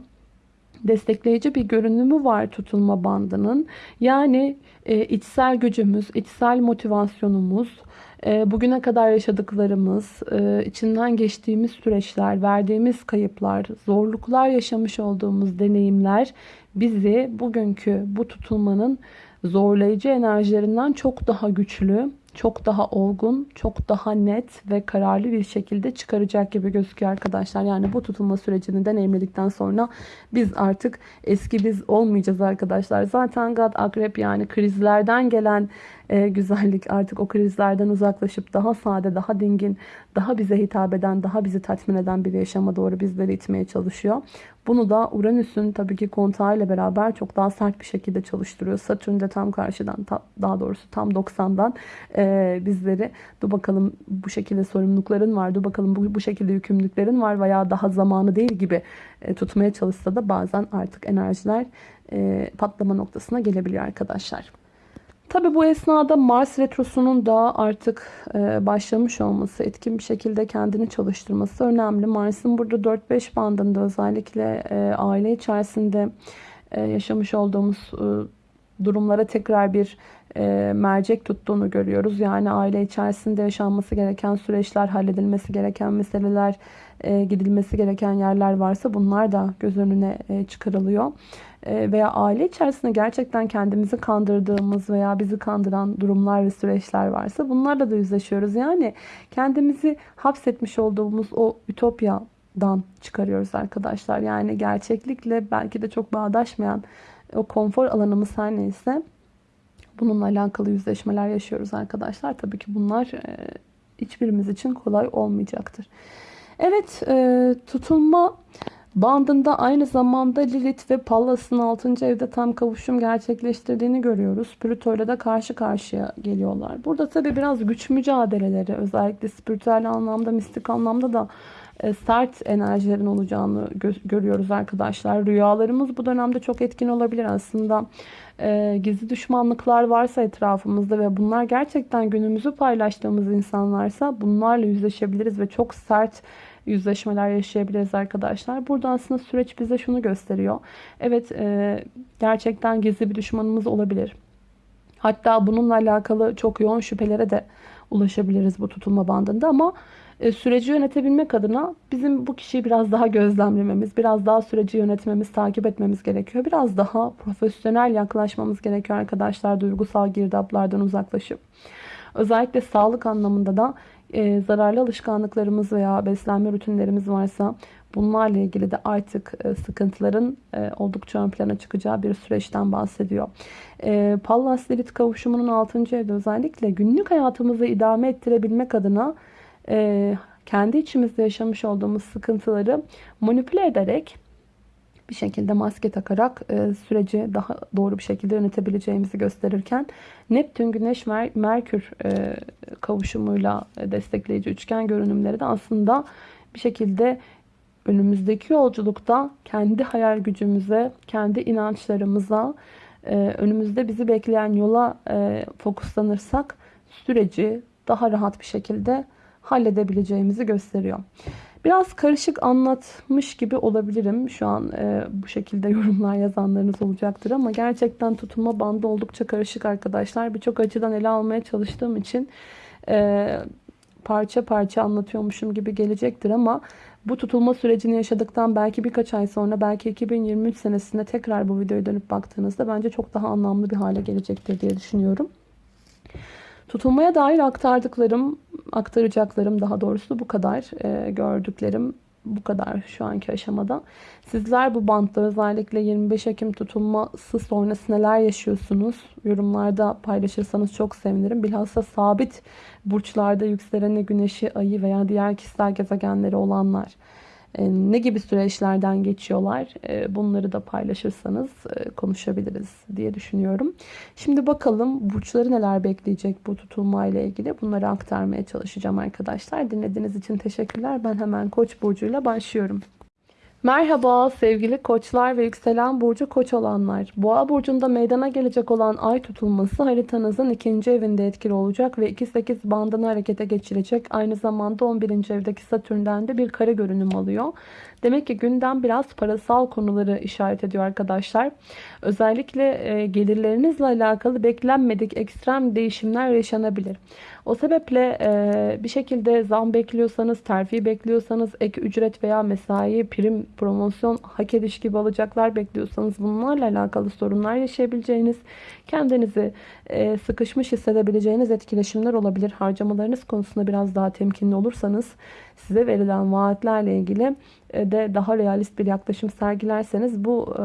Speaker 1: destekleyici bir görünümü var tutulma bandının. Yani e, içsel gücümüz, içsel motivasyonumuz, e, bugüne kadar yaşadıklarımız, e, içinden geçtiğimiz süreçler, verdiğimiz kayıplar, zorluklar yaşamış olduğumuz deneyimler bizi bugünkü bu tutulmanın zorlayıcı enerjilerinden çok daha güçlü, çok daha olgun, çok daha net ve kararlı bir şekilde çıkaracak gibi gözüküyor arkadaşlar. Yani bu tutulma sürecini deneyimledikten sonra biz artık eski biz olmayacağız arkadaşlar. Zaten God Akrep yani krizlerden gelen e, güzellik artık o krizlerden uzaklaşıp daha sade, daha dingin, daha bize hitap eden, daha bizi tatmin eden bir yaşama doğru bizleri itmeye çalışıyor. Bunu da Uranüs'ün tabii ki kontağıyla beraber çok daha sert bir şekilde çalıştırıyor. Satürn de tam karşıdan, daha doğrusu tam 90'dan e, bizleri dur bakalım bu şekilde sorumlulukların var, dur bakalım bu, bu şekilde yükümlülüklerin var veya daha zamanı değil gibi e, tutmaya çalışsa da bazen artık enerjiler e, patlama noktasına gelebiliyor arkadaşlar. Tabi bu esnada Mars Retrosu'nun da artık e, başlamış olması, etkin bir şekilde kendini çalıştırması önemli. Mars'ın burada 4-5 bandında özellikle e, aile içerisinde e, yaşamış olduğumuz durumlara tekrar bir mercek tuttuğunu görüyoruz. Yani aile içerisinde yaşanması gereken süreçler, halledilmesi gereken meseleler, gidilmesi gereken yerler varsa bunlar da göz önüne çıkarılıyor. E, veya aile içerisinde gerçekten kendimizi kandırdığımız veya bizi kandıran durumlar ve süreçler varsa bunlarla da yüzleşiyoruz. Yani kendimizi hapsetmiş olduğumuz o ütopyadan çıkarıyoruz arkadaşlar. Yani gerçeklikle belki de çok bağdaşmayan o konfor alanımız her neyse bununla alakalı yüzleşmeler yaşıyoruz arkadaşlar. Tabii ki bunlar e, hiçbirimiz için kolay olmayacaktır. Evet e, tutulma Bandında aynı zamanda Lilith ve Pallas'ın 6. evde tam kavuşum gerçekleştirdiğini görüyoruz. Plüto ile de karşı karşıya geliyorlar. Burada tabi biraz güç mücadeleleri özellikle spiritüel anlamda, mistik anlamda da e, sert enerjilerin olacağını gö görüyoruz arkadaşlar. Rüyalarımız bu dönemde çok etkin olabilir aslında. E, gizli düşmanlıklar varsa etrafımızda ve bunlar gerçekten günümüzü paylaştığımız insanlarsa bunlarla yüzleşebiliriz ve çok sert yüzleşmeler yaşayabiliriz arkadaşlar. Burada aslında süreç bize şunu gösteriyor. Evet e, gerçekten gizli bir düşmanımız olabilir. Hatta bununla alakalı çok yoğun şüphelere de ulaşabiliriz bu tutulma bandında ama e, süreci yönetebilmek adına bizim bu kişiyi biraz daha gözlemlememiz, biraz daha süreci yönetmemiz, takip etmemiz gerekiyor. Biraz daha profesyonel yaklaşmamız gerekiyor arkadaşlar duygusal girdaplardan uzaklaşıp. Özellikle sağlık anlamında da e, zararlı alışkanlıklarımız veya beslenme rutinlerimiz varsa bunlarla ilgili de artık e, sıkıntıların e, oldukça ön plana çıkacağı bir süreçten bahsediyor. E, Pallas Lilith kavuşumunun 6. evde özellikle günlük hayatımızı idame ettirebilmek adına e, kendi içimizde yaşamış olduğumuz sıkıntıları manipüle ederek bir şekilde maske takarak e, süreci daha doğru bir şekilde yönetebileceğimizi gösterirken Neptün, Güneş, Mer Merkür e, kavuşumuyla destekleyici üçgen görünümleri de aslında bir şekilde önümüzdeki yolculukta kendi hayal gücümüze, kendi inançlarımıza, e, önümüzde bizi bekleyen yola e, fokuslanırsak süreci daha rahat bir şekilde halledebileceğimizi gösteriyor. Biraz karışık anlatmış gibi olabilirim. Şu an e, bu şekilde yorumlar yazanlarınız olacaktır ama gerçekten tutulma bandı oldukça karışık arkadaşlar. Birçok açıdan ele almaya çalıştığım için e, parça parça anlatıyormuşum gibi gelecektir ama Bu tutulma sürecini yaşadıktan belki birkaç ay sonra belki 2023 senesinde tekrar bu videoya dönüp baktığınızda bence çok daha anlamlı bir hale gelecektir diye düşünüyorum. Tutulmaya dair aktardıklarım, aktaracaklarım daha doğrusu bu kadar. E, gördüklerim bu kadar şu anki aşamada. Sizler bu bantta özellikle 25 Ekim tutulması sonrası neler yaşıyorsunuz? Yorumlarda paylaşırsanız çok sevinirim. Bilhassa sabit burçlarda yükseleni, güneşi, ayı veya diğer kişisel gezegenleri olanlar ne gibi süreçlerden geçiyorlar e, bunları da paylaşırsanız e, konuşabiliriz diye düşünüyorum. Şimdi bakalım burçları neler bekleyecek bu tutulma ile ilgili bunları aktarmaya çalışacağım arkadaşlar. Dinlediğiniz için teşekkürler. Ben hemen Koç burcuyla başlıyorum. Merhaba sevgili koçlar ve yükselen burcu koç olanlar. Boğa burcunda meydana gelecek olan ay tutulması haritanızın ikinci evinde etkili olacak ve 2-8 bandını harekete geçirecek. Aynı zamanda 11. evdeki satürnden de bir kare görünüm alıyor. Demek ki gündem biraz parasal konuları işaret ediyor arkadaşlar. Özellikle e, gelirlerinizle alakalı beklenmedik ekstrem değişimler yaşanabilir. O sebeple e, bir şekilde zam bekliyorsanız, terfi bekliyorsanız, ek ücret veya mesai, prim, promosyon, hak ediş gibi alacaklar bekliyorsanız bunlarla alakalı sorunlar yaşayabileceğiniz, kendinizi e, sıkışmış hissedebileceğiniz etkileşimler olabilir. Harcamalarınız konusunda biraz daha temkinli olursanız size verilen vaatlerle ilgili de daha realist bir yaklaşım sergilerseniz bu e,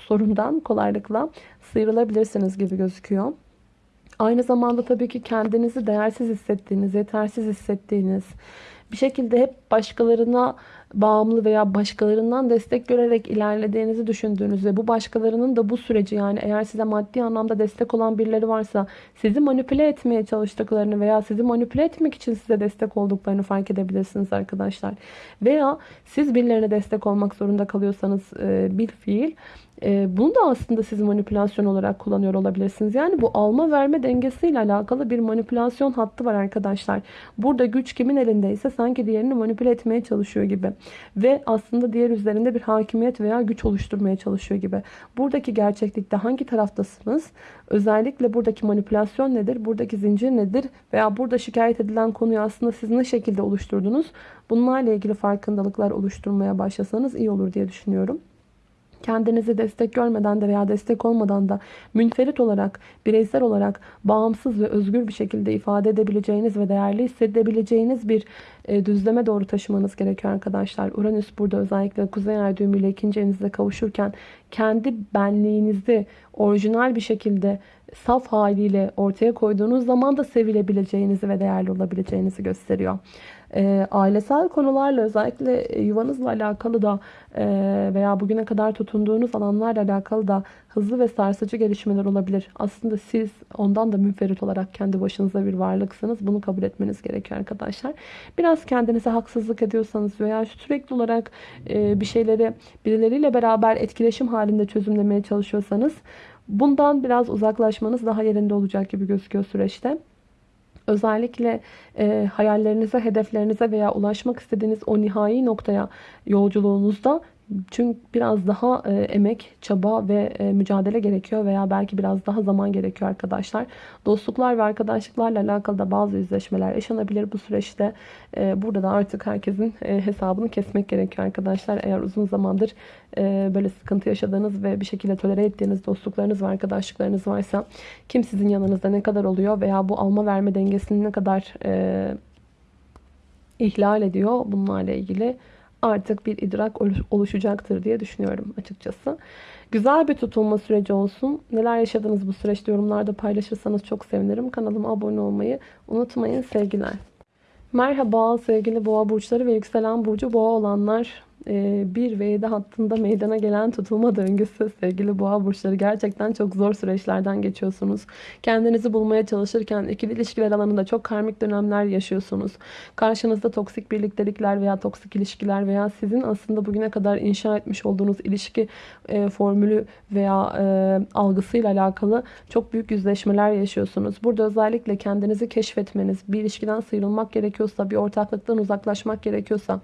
Speaker 1: sorundan kolaylıkla sıyrılabilirsiniz gibi gözüküyor. Aynı zamanda tabii ki kendinizi değersiz hissettiğiniz, yetersiz hissettiğiniz, bir şekilde hep başkalarına bağımlı veya başkalarından destek görerek ilerlediğinizi düşündüğünüz ve bu başkalarının da bu süreci yani eğer size maddi anlamda destek olan birileri varsa sizi manipüle etmeye çalıştıklarını veya sizi manipüle etmek için size destek olduklarını fark edebilirsiniz arkadaşlar. Veya siz birilerine destek olmak zorunda kalıyorsanız bir fiil e, bunu da aslında siz manipülasyon olarak kullanıyor olabilirsiniz. Yani bu alma verme dengesiyle alakalı bir manipülasyon hattı var arkadaşlar. Burada güç kimin elindeyse sanki diğerini manipüle etmeye çalışıyor gibi. Ve aslında diğer üzerinde bir hakimiyet veya güç oluşturmaya çalışıyor gibi. Buradaki gerçeklikte hangi taraftasınız? Özellikle buradaki manipülasyon nedir? Buradaki zincir nedir? Veya burada şikayet edilen konuyu aslında siz ne şekilde oluşturdunuz? Bunlarla ilgili farkındalıklar oluşturmaya başlasanız iyi olur diye düşünüyorum kendinizi destek görmeden de veya destek olmadan da münferit olarak, bireysel olarak bağımsız ve özgür bir şekilde ifade edebileceğiniz ve değerli hissedebileceğiniz bir e, düzleme doğru taşımanız gerekiyor arkadaşlar. Uranüs burada özellikle Kuzey Ay düğümüyle ikinci evinizde kavuşurken kendi benliğinizi orijinal bir şekilde saf haliyle ortaya koyduğunuz zaman da sevilebileceğinizi ve değerli olabileceğinizi gösteriyor. E, ailesel konularla özellikle yuvanızla alakalı da e, veya bugüne kadar tutunduğunuz alanlarla alakalı da hızlı ve sarsıcı gelişmeler olabilir. Aslında siz ondan da münferit olarak kendi başınıza bir varlıksınız. Bunu kabul etmeniz gerekiyor arkadaşlar. Biraz kendinize haksızlık ediyorsanız veya sürekli olarak e, bir şeyleri birileriyle beraber etkileşim halinde çözümlemeye çalışıyorsanız bundan biraz uzaklaşmanız daha yerinde olacak gibi gözüküyor süreçte. Özellikle e, hayallerinize, hedeflerinize veya ulaşmak istediğiniz o nihai noktaya yolculuğunuzda çünkü biraz daha e, emek, çaba ve e, mücadele gerekiyor veya belki biraz daha zaman gerekiyor arkadaşlar. Dostluklar ve arkadaşlıklarla alakalı da bazı yüzleşmeler yaşanabilir bu süreçte. E, burada da artık herkesin e, hesabını kesmek gerekiyor arkadaşlar. Eğer uzun zamandır e, böyle sıkıntı yaşadığınız ve bir şekilde tolere ettiğiniz dostluklarınız ve arkadaşlıklarınız varsa kim sizin yanınızda ne kadar oluyor veya bu alma verme dengesini ne kadar e, ihlal ediyor bunlarla ilgili artık bir idrak oluşacaktır diye düşünüyorum açıkçası. Güzel bir tutulma süreci olsun. Neler yaşadınız bu süreçte yorumlarda paylaşırsanız çok sevinirim. Kanalıma abone olmayı unutmayın. Sevgiler. Merhaba sevgili boğa burçları ve yükselen burcu boğa olanlar. 1 ve 7 hattında meydana gelen tutulma döngüsü sevgili boğa burçları gerçekten çok zor süreçlerden geçiyorsunuz. Kendinizi bulmaya çalışırken ikili ilişkiler alanında çok karmik dönemler yaşıyorsunuz. Karşınızda toksik birliktelikler veya toksik ilişkiler veya sizin aslında bugüne kadar inşa etmiş olduğunuz ilişki e, formülü veya e, algısıyla alakalı çok büyük yüzleşmeler yaşıyorsunuz. Burada özellikle kendinizi keşfetmeniz, bir ilişkiden sıyrılmak gerekiyorsa, bir ortaklıktan uzaklaşmak gerekiyorsa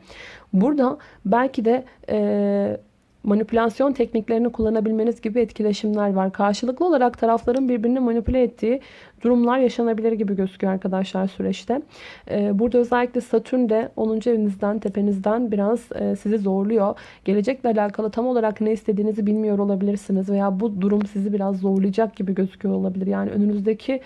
Speaker 1: Burada belki de e, manipülasyon tekniklerini kullanabilmeniz gibi etkileşimler var. Karşılıklı olarak tarafların birbirini manipüle ettiği durumlar yaşanabilir gibi gözüküyor arkadaşlar süreçte. Burada özellikle Satürn de 10. evinizden, tepenizden biraz sizi zorluyor. Gelecekle alakalı tam olarak ne istediğinizi bilmiyor olabilirsiniz veya bu durum sizi biraz zorlayacak gibi gözüküyor olabilir. Yani önünüzdeki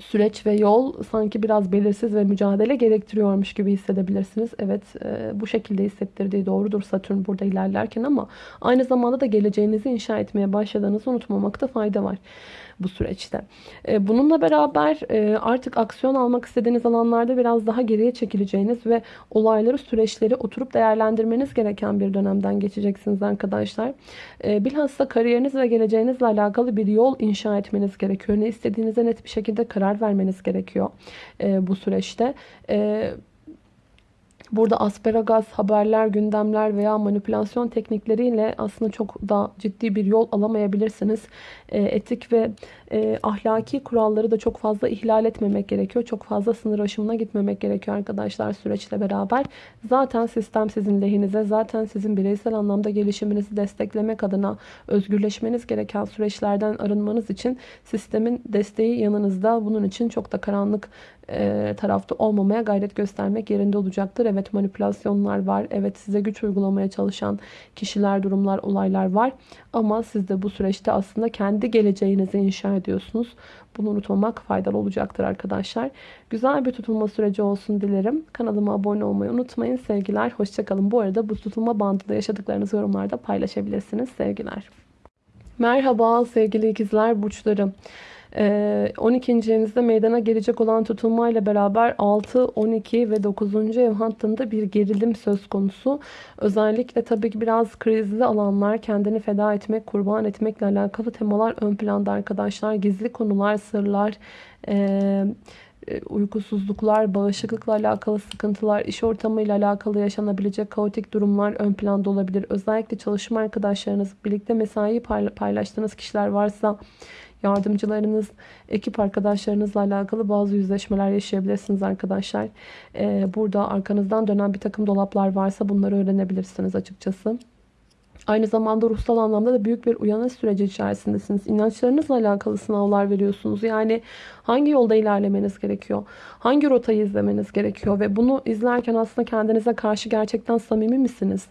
Speaker 1: süreç ve yol sanki biraz belirsiz ve mücadele gerektiriyormuş gibi hissedebilirsiniz. Evet e, bu şekilde hissettirdiği doğrudur Satürn burada ilerlerken ama aynı zamanda da geleceğinizi inşa etmeye başladığınızı unutmamakta fayda var bu süreçte. E, bununla beraber e, artık aksiyon almak istediğiniz alanlarda biraz daha geriye çekileceğiniz ve olayları, süreçleri oturup değerlendirmeniz gereken bir dönemden geçeceksiniz arkadaşlar. E, bilhassa kariyeriniz ve geleceğinizle alakalı bir yol inşa etmeniz gerekiyor. Ne istediğinize net bir şekilde karar vermeniz gerekiyor bu süreçte. Burada asparagas, haberler, gündemler veya manipülasyon teknikleriyle aslında çok da ciddi bir yol alamayabilirsiniz. E, etik ve e, ahlaki kuralları da çok fazla ihlal etmemek gerekiyor. Çok fazla sınır aşımına gitmemek gerekiyor arkadaşlar süreçle beraber. Zaten sistem sizin lehinize, zaten sizin bireysel anlamda gelişiminizi desteklemek adına özgürleşmeniz gereken süreçlerden arınmanız için sistemin desteği yanınızda. Bunun için çok da karanlık e, tarafta olmamaya gayret göstermek yerinde olacaktır. Evet manipülasyonlar var. Evet size güç uygulamaya çalışan kişiler, durumlar, olaylar var. Ama siz de bu süreçte aslında kendi geleceğinizi inşa ediyorsunuz. Bunu unutmamak faydalı olacaktır arkadaşlar. Güzel bir tutulma süreci olsun dilerim. Kanalıma abone olmayı unutmayın. Sevgiler, hoşçakalın. Bu arada bu tutulma bandında yaşadıklarınızı yorumlarda paylaşabilirsiniz. Sevgiler. Merhaba sevgili ikizler burçları. 12. Ee, evinizde meydana gelecek olan tutulmayla beraber 6, 12 ve 9. ev hattında bir gerilim söz konusu. Özellikle tabii ki biraz krizli alanlar, kendini feda etmek, kurban etmekle alakalı temalar ön planda arkadaşlar. Gizli konular, sırlar, e, uykusuzluklar, bağışıklıkla alakalı sıkıntılar, iş ortamıyla alakalı yaşanabilecek kaotik durumlar ön planda olabilir. Özellikle çalışma arkadaşlarınız, birlikte mesai paylaştığınız kişiler varsa yardımcılarınız, ekip arkadaşlarınızla alakalı bazı yüzleşmeler yaşayabilirsiniz arkadaşlar. Ee, burada arkanızdan dönen bir takım dolaplar varsa bunları öğrenebilirsiniz açıkçası. Aynı zamanda ruhsal anlamda da büyük bir uyanış süreci içerisindesiniz. İnançlarınızla alakalı sınavlar veriyorsunuz. Yani hangi yolda ilerlemeniz gerekiyor? Hangi rotayı izlemeniz gerekiyor? Ve bunu izlerken aslında kendinize karşı gerçekten samimi misiniz?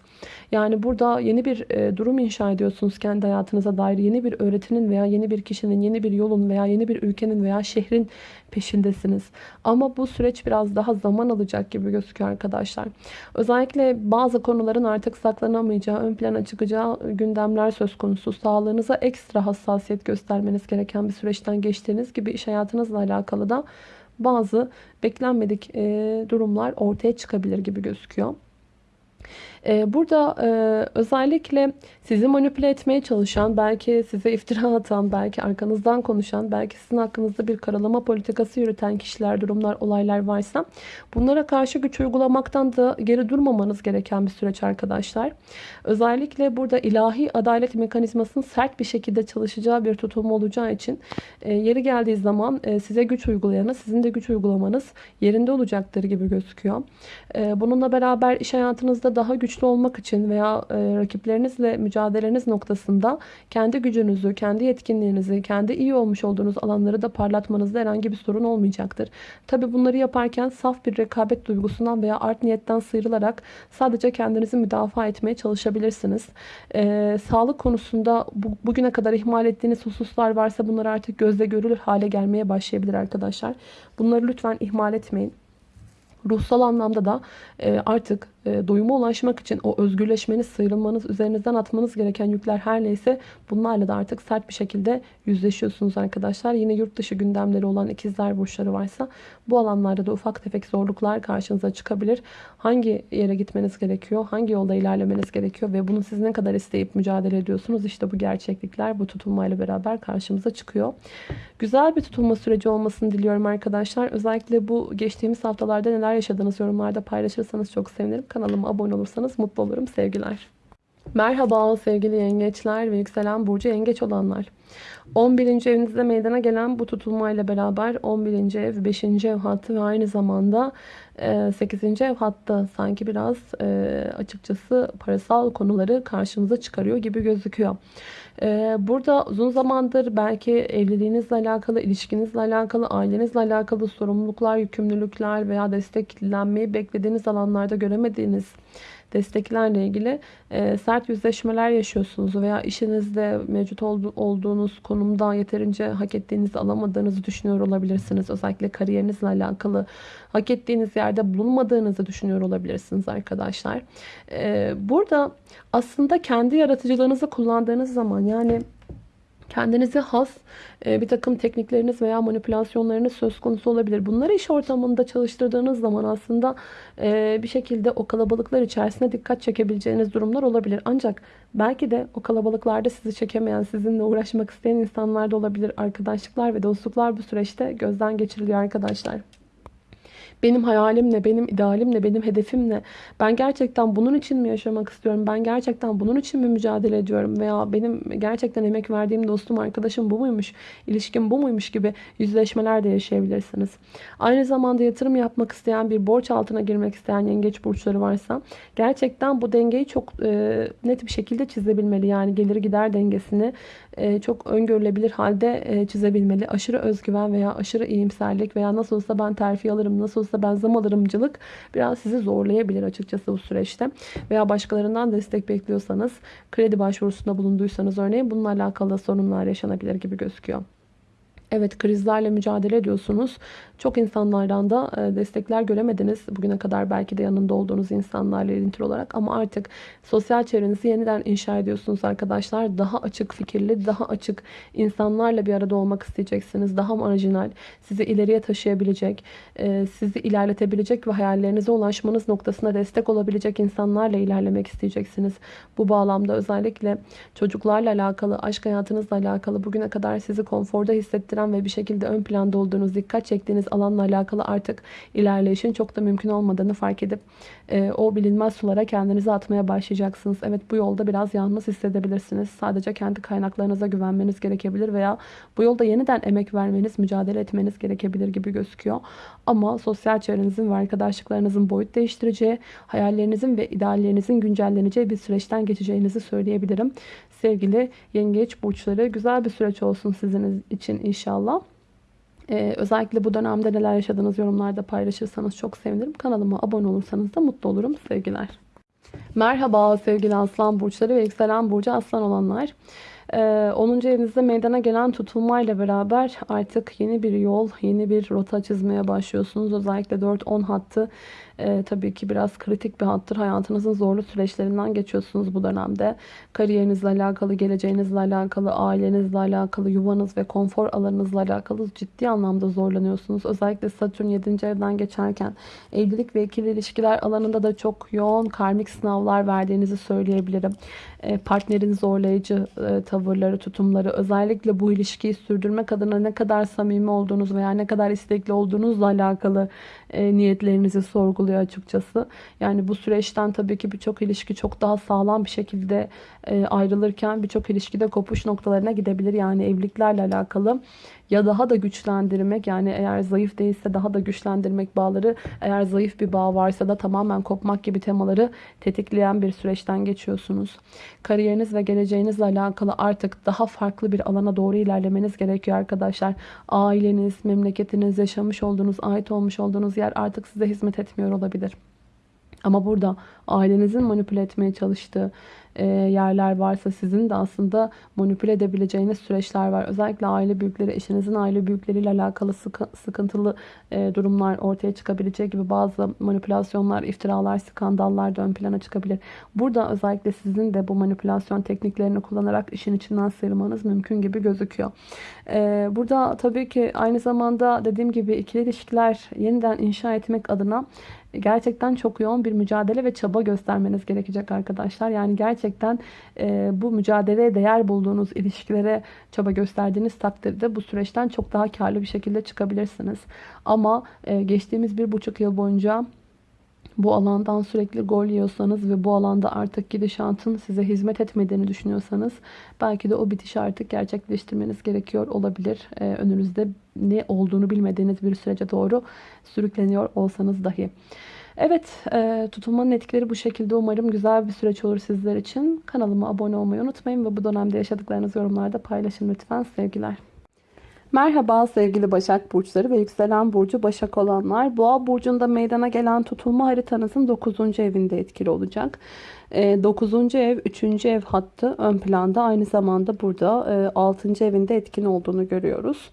Speaker 1: Yani burada yeni bir e, durum inşa ediyorsunuz kendi hayatınıza dair. Yeni bir öğretinin veya yeni bir kişinin, yeni bir yolun veya yeni bir ülkenin veya şehrin peşindesiniz. Ama bu süreç biraz daha zaman alacak gibi gözüküyor arkadaşlar. Özellikle bazı konuların artık saklanamayacağı, ön plana çıkacağı gündemler söz konusu. Sağlığınıza ekstra hassasiyet göstermeniz gereken bir süreçten geçtiğiniz gibi iş hayatınızla alakalı da bazı beklenmedik durumlar ortaya çıkabilir gibi gözüküyor. Ee, burada e, özellikle sizi manipüle etmeye çalışan, belki size iftira atan, belki arkanızdan konuşan, belki sizin hakkınızda bir karalama politikası yürüten kişiler, durumlar, olaylar varsa bunlara karşı güç uygulamaktan da geri durmamanız gereken bir süreç arkadaşlar. Özellikle burada ilahi adalet mekanizmasının sert bir şekilde çalışacağı bir tutum olacağı için e, yeri geldiği zaman e, size güç uygulayanı, sizin de güç uygulamanız yerinde olacaktır gibi gözüküyor. Bununla beraber iş hayatınızda daha güçlü güçlü olmak için veya e, rakiplerinizle mücadeleniz noktasında kendi gücünüzü, kendi yetkinliğinizi, kendi iyi olmuş olduğunuz alanları da parlatmanızda herhangi bir sorun olmayacaktır. Tabi bunları yaparken saf bir rekabet duygusundan veya art niyetten sıyrılarak sadece kendinizi müdafaa etmeye çalışabilirsiniz. E, sağlık konusunda bu, bugüne kadar ihmal ettiğiniz hususlar varsa bunlar artık gözle görülür hale gelmeye başlayabilir arkadaşlar. Bunları lütfen ihmal etmeyin. Ruhsal anlamda da e, artık doyuma ulaşmak için o özgürleşmeniz, sıyrılmanız, üzerinizden atmanız gereken yükler her neyse bunlarla da artık sert bir şekilde yüzleşiyorsunuz arkadaşlar. Yine yurt dışı gündemleri olan ikizler burçları varsa bu alanlarda da ufak tefek zorluklar karşınıza çıkabilir. Hangi yere gitmeniz gerekiyor? Hangi yolda ilerlemeniz gerekiyor? Ve bunu siz ne kadar isteyip mücadele ediyorsunuz? İşte bu gerçeklikler bu tutulmayla beraber karşımıza çıkıyor. Güzel bir tutulma süreci olmasını diliyorum arkadaşlar. Özellikle bu geçtiğimiz haftalarda neler yaşadığınız yorumlarda paylaşırsanız çok sevinirim. Kanalıma abone olursanız mutlu olurum. Sevgiler. Merhaba sevgili yengeçler ve yükselen burcu yengeç olanlar. 11. evinizde meydana gelen bu tutulmayla beraber 11. ev, 5. ev hattı ve aynı zamanda 8. E, ev hattı sanki biraz e, açıkçası parasal konuları karşımıza çıkarıyor gibi gözüküyor. E, burada uzun zamandır belki evliliğinizle alakalı, ilişkinizle alakalı, ailenizle alakalı sorumluluklar, yükümlülükler veya desteklenmeyi beklediğiniz alanlarda göremediğiniz desteklerle ilgili e, sert yüzleşmeler yaşıyorsunuz veya işinizde mevcut ol, olduğunuz konumda yeterince hak ettiğinizi alamadığınızı düşünüyor olabilirsiniz. Özellikle kariyerinizle alakalı hak ettiğiniz yerde bulunmadığınızı düşünüyor olabilirsiniz arkadaşlar. E, burada aslında kendi yaratıcılığınızı kullandığınız zaman yani kendinize has e, bir takım teknikleriniz veya manipülasyonlarınız söz konusu olabilir. Bunları iş ortamında çalıştırdığınız zaman aslında e, bir şekilde o kalabalıklar içerisinde dikkat çekebileceğiniz durumlar olabilir. Ancak belki de o kalabalıklarda sizi çekemeyen, sizinle uğraşmak isteyen insanlar da olabilir. Arkadaşlıklar ve dostluklar bu süreçte gözden geçiriliyor arkadaşlar. Benim hayalim ne? Benim idealim ne? Benim hedefim ne? Ben gerçekten bunun için mi yaşamak istiyorum? Ben gerçekten bunun için mi mücadele ediyorum? Veya benim gerçekten emek verdiğim dostum, arkadaşım bu muymuş? İlişkim bu muymuş gibi yüzleşmeler de yaşayabilirsiniz. Aynı zamanda yatırım yapmak isteyen bir borç altına girmek isteyen yengeç burçları varsa gerçekten bu dengeyi çok e, net bir şekilde çizebilmeli. Yani gelir gider dengesini çok öngörülebilir halde e, çizebilmeli. Aşırı özgüven veya aşırı iyimserlik veya nasıl olsa ben terfi alırım, nasıl olsa ben zam alırımcılık biraz sizi zorlayabilir açıkçası bu süreçte. Veya başkalarından destek bekliyorsanız, kredi başvurusunda bulunduysanız örneğin bununla alakalı sorunlar yaşanabilir gibi gözüküyor. Evet krizlerle mücadele ediyorsunuz. Çok insanlardan da e, destekler göremediniz. Bugüne kadar belki de yanında olduğunuz insanlarla ilintili olarak. Ama artık sosyal çevrenizi yeniden inşa ediyorsunuz arkadaşlar. Daha açık fikirli, daha açık insanlarla bir arada olmak isteyeceksiniz. Daha marjinal, sizi ileriye taşıyabilecek, e, sizi ilerletebilecek ve hayallerinize ulaşmanız noktasına destek olabilecek insanlarla ilerlemek isteyeceksiniz. Bu bağlamda özellikle çocuklarla alakalı, aşk hayatınızla alakalı bugüne kadar sizi konforda hissettiren ve bir şekilde ön planda olduğunuz, dikkat çektiğiniz alanla alakalı artık ilerleyişin çok da mümkün olmadığını fark edip e, o bilinmez sulara kendinizi atmaya başlayacaksınız. Evet bu yolda biraz yalnız hissedebilirsiniz. Sadece kendi kaynaklarınıza güvenmeniz gerekebilir veya bu yolda yeniden emek vermeniz, mücadele etmeniz gerekebilir gibi gözüküyor. Ama sosyal çevrenizin ve arkadaşlıklarınızın boyut değiştireceği, hayallerinizin ve ideallerinizin güncelleneceği bir süreçten geçeceğinizi söyleyebilirim. Sevgili yengeç burçları güzel bir süreç olsun sizin için inşallah. Ee, özellikle bu dönemde neler yaşadığınız yorumlarda paylaşırsanız çok sevinirim. Kanalıma abone olursanız da mutlu olurum. Sevgiler. Merhaba sevgili aslan burçları ve yükselen burcu aslan olanlar. 10. Ee, evinizde meydana gelen tutulmayla beraber artık yeni bir yol, yeni bir rota çizmeye başlıyorsunuz. Özellikle 4-10 hattı e, tabii ki biraz kritik bir hattır. Hayatınızın zorlu süreçlerinden geçiyorsunuz bu dönemde. Kariyerinizle alakalı, geleceğinizle alakalı, ailenizle alakalı, yuvanız ve konfor alanınızla alakalı ciddi anlamda zorlanıyorsunuz. Özellikle Satürn 7. evden geçerken evlilik ve ikili ilişkiler alanında da çok yoğun karmik sınavlar verdiğinizi söyleyebilirim. E, partnerin zorlayıcı e, tavırları, tutumları, özellikle bu ilişkiyi sürdürmek adına ne kadar samimi olduğunuz veya ne kadar istekli olduğunuzla alakalı e, niyetlerinizi sorguluyor açıkçası. Yani bu süreçten tabii ki birçok ilişki çok daha sağlam bir şekilde ayrılırken birçok ilişkide kopuş noktalarına gidebilir. Yani evliliklerle alakalı ya daha da güçlendirmek yani eğer zayıf değilse daha da güçlendirmek bağları eğer zayıf bir bağ varsa da tamamen kopmak gibi temaları tetikleyen bir süreçten geçiyorsunuz. Kariyeriniz ve geleceğinizle alakalı artık daha farklı bir alana doğru ilerlemeniz gerekiyor arkadaşlar. Aileniz, memleketiniz, yaşamış olduğunuz, ait olmuş olduğunuz yer artık size hizmet etmiyor olabilir. Ama burada ailenizin manipüle etmeye çalıştığı e, yerler varsa sizin de aslında manipüle edebileceğiniz süreçler var. Özellikle aile büyükleri, eşinizin aile büyükleriyle alakalı sıkıntılı e, durumlar ortaya çıkabilecek gibi bazı manipülasyonlar, iftiralar, skandallar da ön plana çıkabilir. Burada özellikle sizin de bu manipülasyon tekniklerini kullanarak işin içinden sıyrılmanız mümkün gibi gözüküyor. E, burada tabii ki aynı zamanda dediğim gibi ikili ilişkiler yeniden inşa etmek adına gerçekten çok yoğun bir mücadele ve çaba göstermeniz gerekecek arkadaşlar. Yani gerçekten e, bu mücadeleye değer bulduğunuz ilişkilere çaba gösterdiğiniz takdirde bu süreçten çok daha karlı bir şekilde çıkabilirsiniz. Ama e, geçtiğimiz bir buçuk yıl boyunca bu alandan sürekli gol yiyorsanız ve bu alanda artık gidişatın size hizmet etmediğini düşünüyorsanız belki de o bitişi artık gerçekleştirmeniz gerekiyor olabilir. Ee, önünüzde ne olduğunu bilmediğiniz bir sürece doğru sürükleniyor olsanız dahi. Evet e, tutulmanın etkileri bu şekilde umarım güzel bir süreç olur sizler için. Kanalıma abone olmayı unutmayın ve bu dönemde yaşadıklarınızı yorumlarda paylaşın lütfen sevgiler. Merhaba sevgili Başak Burçları ve Yükselen Burcu Başak olanlar. Boğa Burcu'nda meydana gelen tutulma haritanızın 9. evinde etkili olacak. 9. Ee, ev 3. ev hattı ön planda aynı zamanda burada 6. E, evinde etkin olduğunu görüyoruz.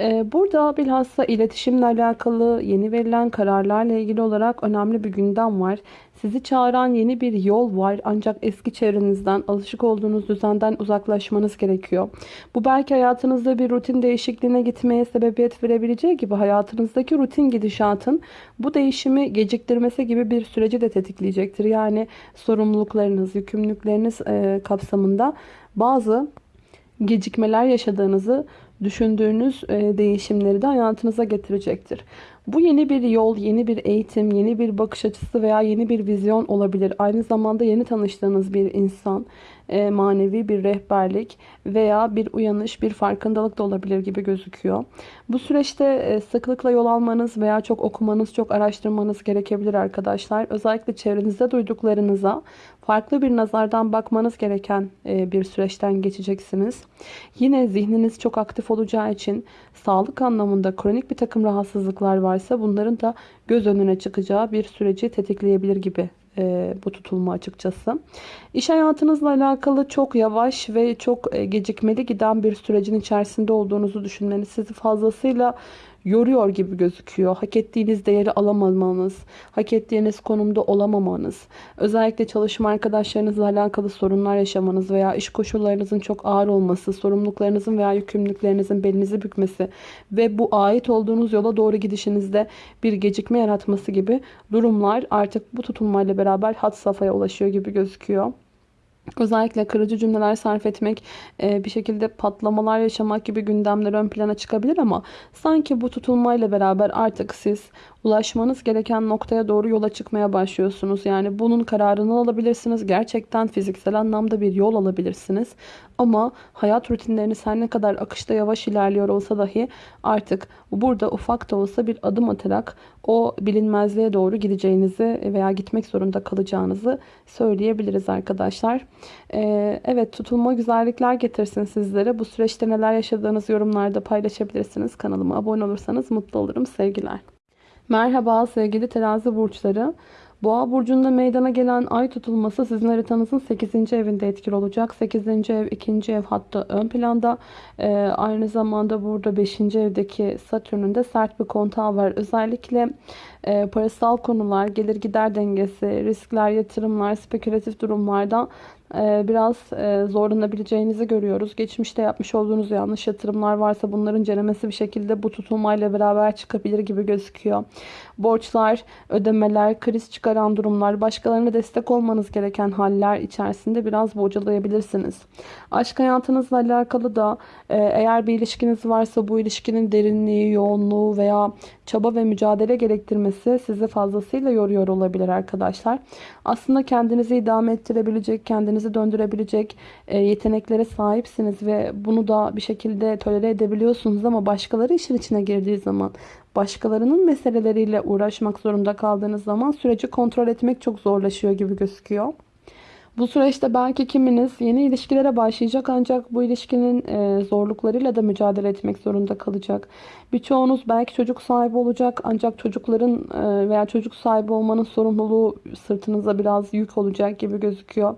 Speaker 1: Ee, burada bilhassa iletişimle alakalı yeni verilen kararlarla ilgili olarak önemli bir gündem var. Sizi çağıran yeni bir yol var ancak eski çevrenizden, alışık olduğunuz düzenden uzaklaşmanız gerekiyor. Bu belki hayatınızda bir rutin değişikliğine gitmeye sebebiyet verebileceği gibi hayatınızdaki rutin gidişatın bu değişimi geciktirmesi gibi bir süreci de tetikleyecektir. Yani sorumluluklarınız, yükümlülükleriniz e, kapsamında bazı gecikmeler yaşadığınızı düşündüğünüz e, değişimleri de hayatınıza getirecektir. Bu yeni bir yol, yeni bir eğitim, yeni bir bakış açısı veya yeni bir vizyon olabilir. Aynı zamanda yeni tanıştığınız bir insan, e, manevi bir rehberlik veya bir uyanış, bir farkındalık da olabilir gibi gözüküyor. Bu süreçte e, sıklıkla yol almanız veya çok okumanız, çok araştırmanız gerekebilir arkadaşlar. Özellikle çevrenizde duyduklarınıza farklı bir nazardan bakmanız gereken e, bir süreçten geçeceksiniz. Yine zihniniz çok aktif olacağı için sağlık anlamında kronik bir takım rahatsızlıklar varsa bunların da göz önüne çıkacağı bir süreci tetikleyebilir gibi e, bu tutulma açıkçası. İş hayatınızla alakalı çok yavaş ve çok e, gecikmeli giden bir sürecin içerisinde olduğunuzu düşünmeniz sizi fazlasıyla yoruyor gibi gözüküyor. Hak ettiğiniz değeri alamamanız, hak ettiğiniz konumda olamamanız, özellikle çalışma arkadaşlarınızla alakalı sorunlar yaşamanız veya iş koşullarınızın çok ağır olması, sorumluluklarınızın veya yükümlülüklerinizin belinizi bükmesi ve bu ait olduğunuz yola doğru gidişinizde bir gecikme yaratması gibi durumlar artık bu tutulmayla beraber hat safhaya ulaşıyor gibi gözüküyor. Özellikle kırıcı cümleler sarf etmek, e, bir şekilde patlamalar yaşamak gibi gündemler ön plana çıkabilir ama sanki bu tutulmayla beraber artık siz ulaşmanız gereken noktaya doğru yola çıkmaya başlıyorsunuz. Yani bunun kararını alabilirsiniz. Gerçekten fiziksel anlamda bir yol alabilirsiniz. Ama hayat rutinleriniz her ne kadar akışta yavaş ilerliyor olsa dahi artık burada ufak da olsa bir adım atarak o bilinmezliğe doğru gideceğinizi veya gitmek zorunda kalacağınızı söyleyebiliriz arkadaşlar. Ee, evet tutulma güzellikler getirsin sizlere. Bu süreçte neler yaşadığınız yorumlarda paylaşabilirsiniz. Kanalıma abone olursanız mutlu olurum. Sevgiler. Merhaba sevgili terazi burçları. Boğa burcunda meydana gelen ay tutulması sizin haritanızın 8. evinde etkili olacak. 8. ev 2. ev hatta ön planda. Ee, aynı zamanda burada 5. evdeki Satürn'ün de sert bir kontağı var. Özellikle e, parasal konular, gelir gider dengesi, riskler, yatırımlar, spekülatif durumlardan biraz e, zorlanabileceğinizi görüyoruz. Geçmişte yapmış olduğunuz yanlış yatırımlar varsa bunların ceremesi bir şekilde bu tutulmayla beraber çıkabilir gibi gözüküyor. Borçlar, ödemeler, kriz çıkaran durumlar, başkalarına destek olmanız gereken haller içerisinde biraz bocalayabilirsiniz. Aşk hayatınızla alakalı da eğer bir ilişkiniz varsa bu ilişkinin derinliği, yoğunluğu veya çaba ve mücadele gerektirmesi sizi fazlasıyla yoruyor olabilir arkadaşlar. Aslında kendinizi idame ettirebilecek, kendinizi döndürebilecek e, yeteneklere sahipsiniz ve bunu da bir şekilde tolere edebiliyorsunuz ama başkaları işin içine girdiği zaman başkalarının meseleleriyle uğraşmak zorunda kaldığınız zaman süreci kontrol etmek çok zorlaşıyor gibi gözüküyor. Bu süreçte belki kiminiz yeni ilişkilere başlayacak ancak bu ilişkinin e, zorluklarıyla da mücadele etmek zorunda kalacak. Birçoğunuz belki çocuk sahibi olacak ancak çocukların e, veya çocuk sahibi olmanın sorumluluğu sırtınıza biraz yük olacak gibi gözüküyor.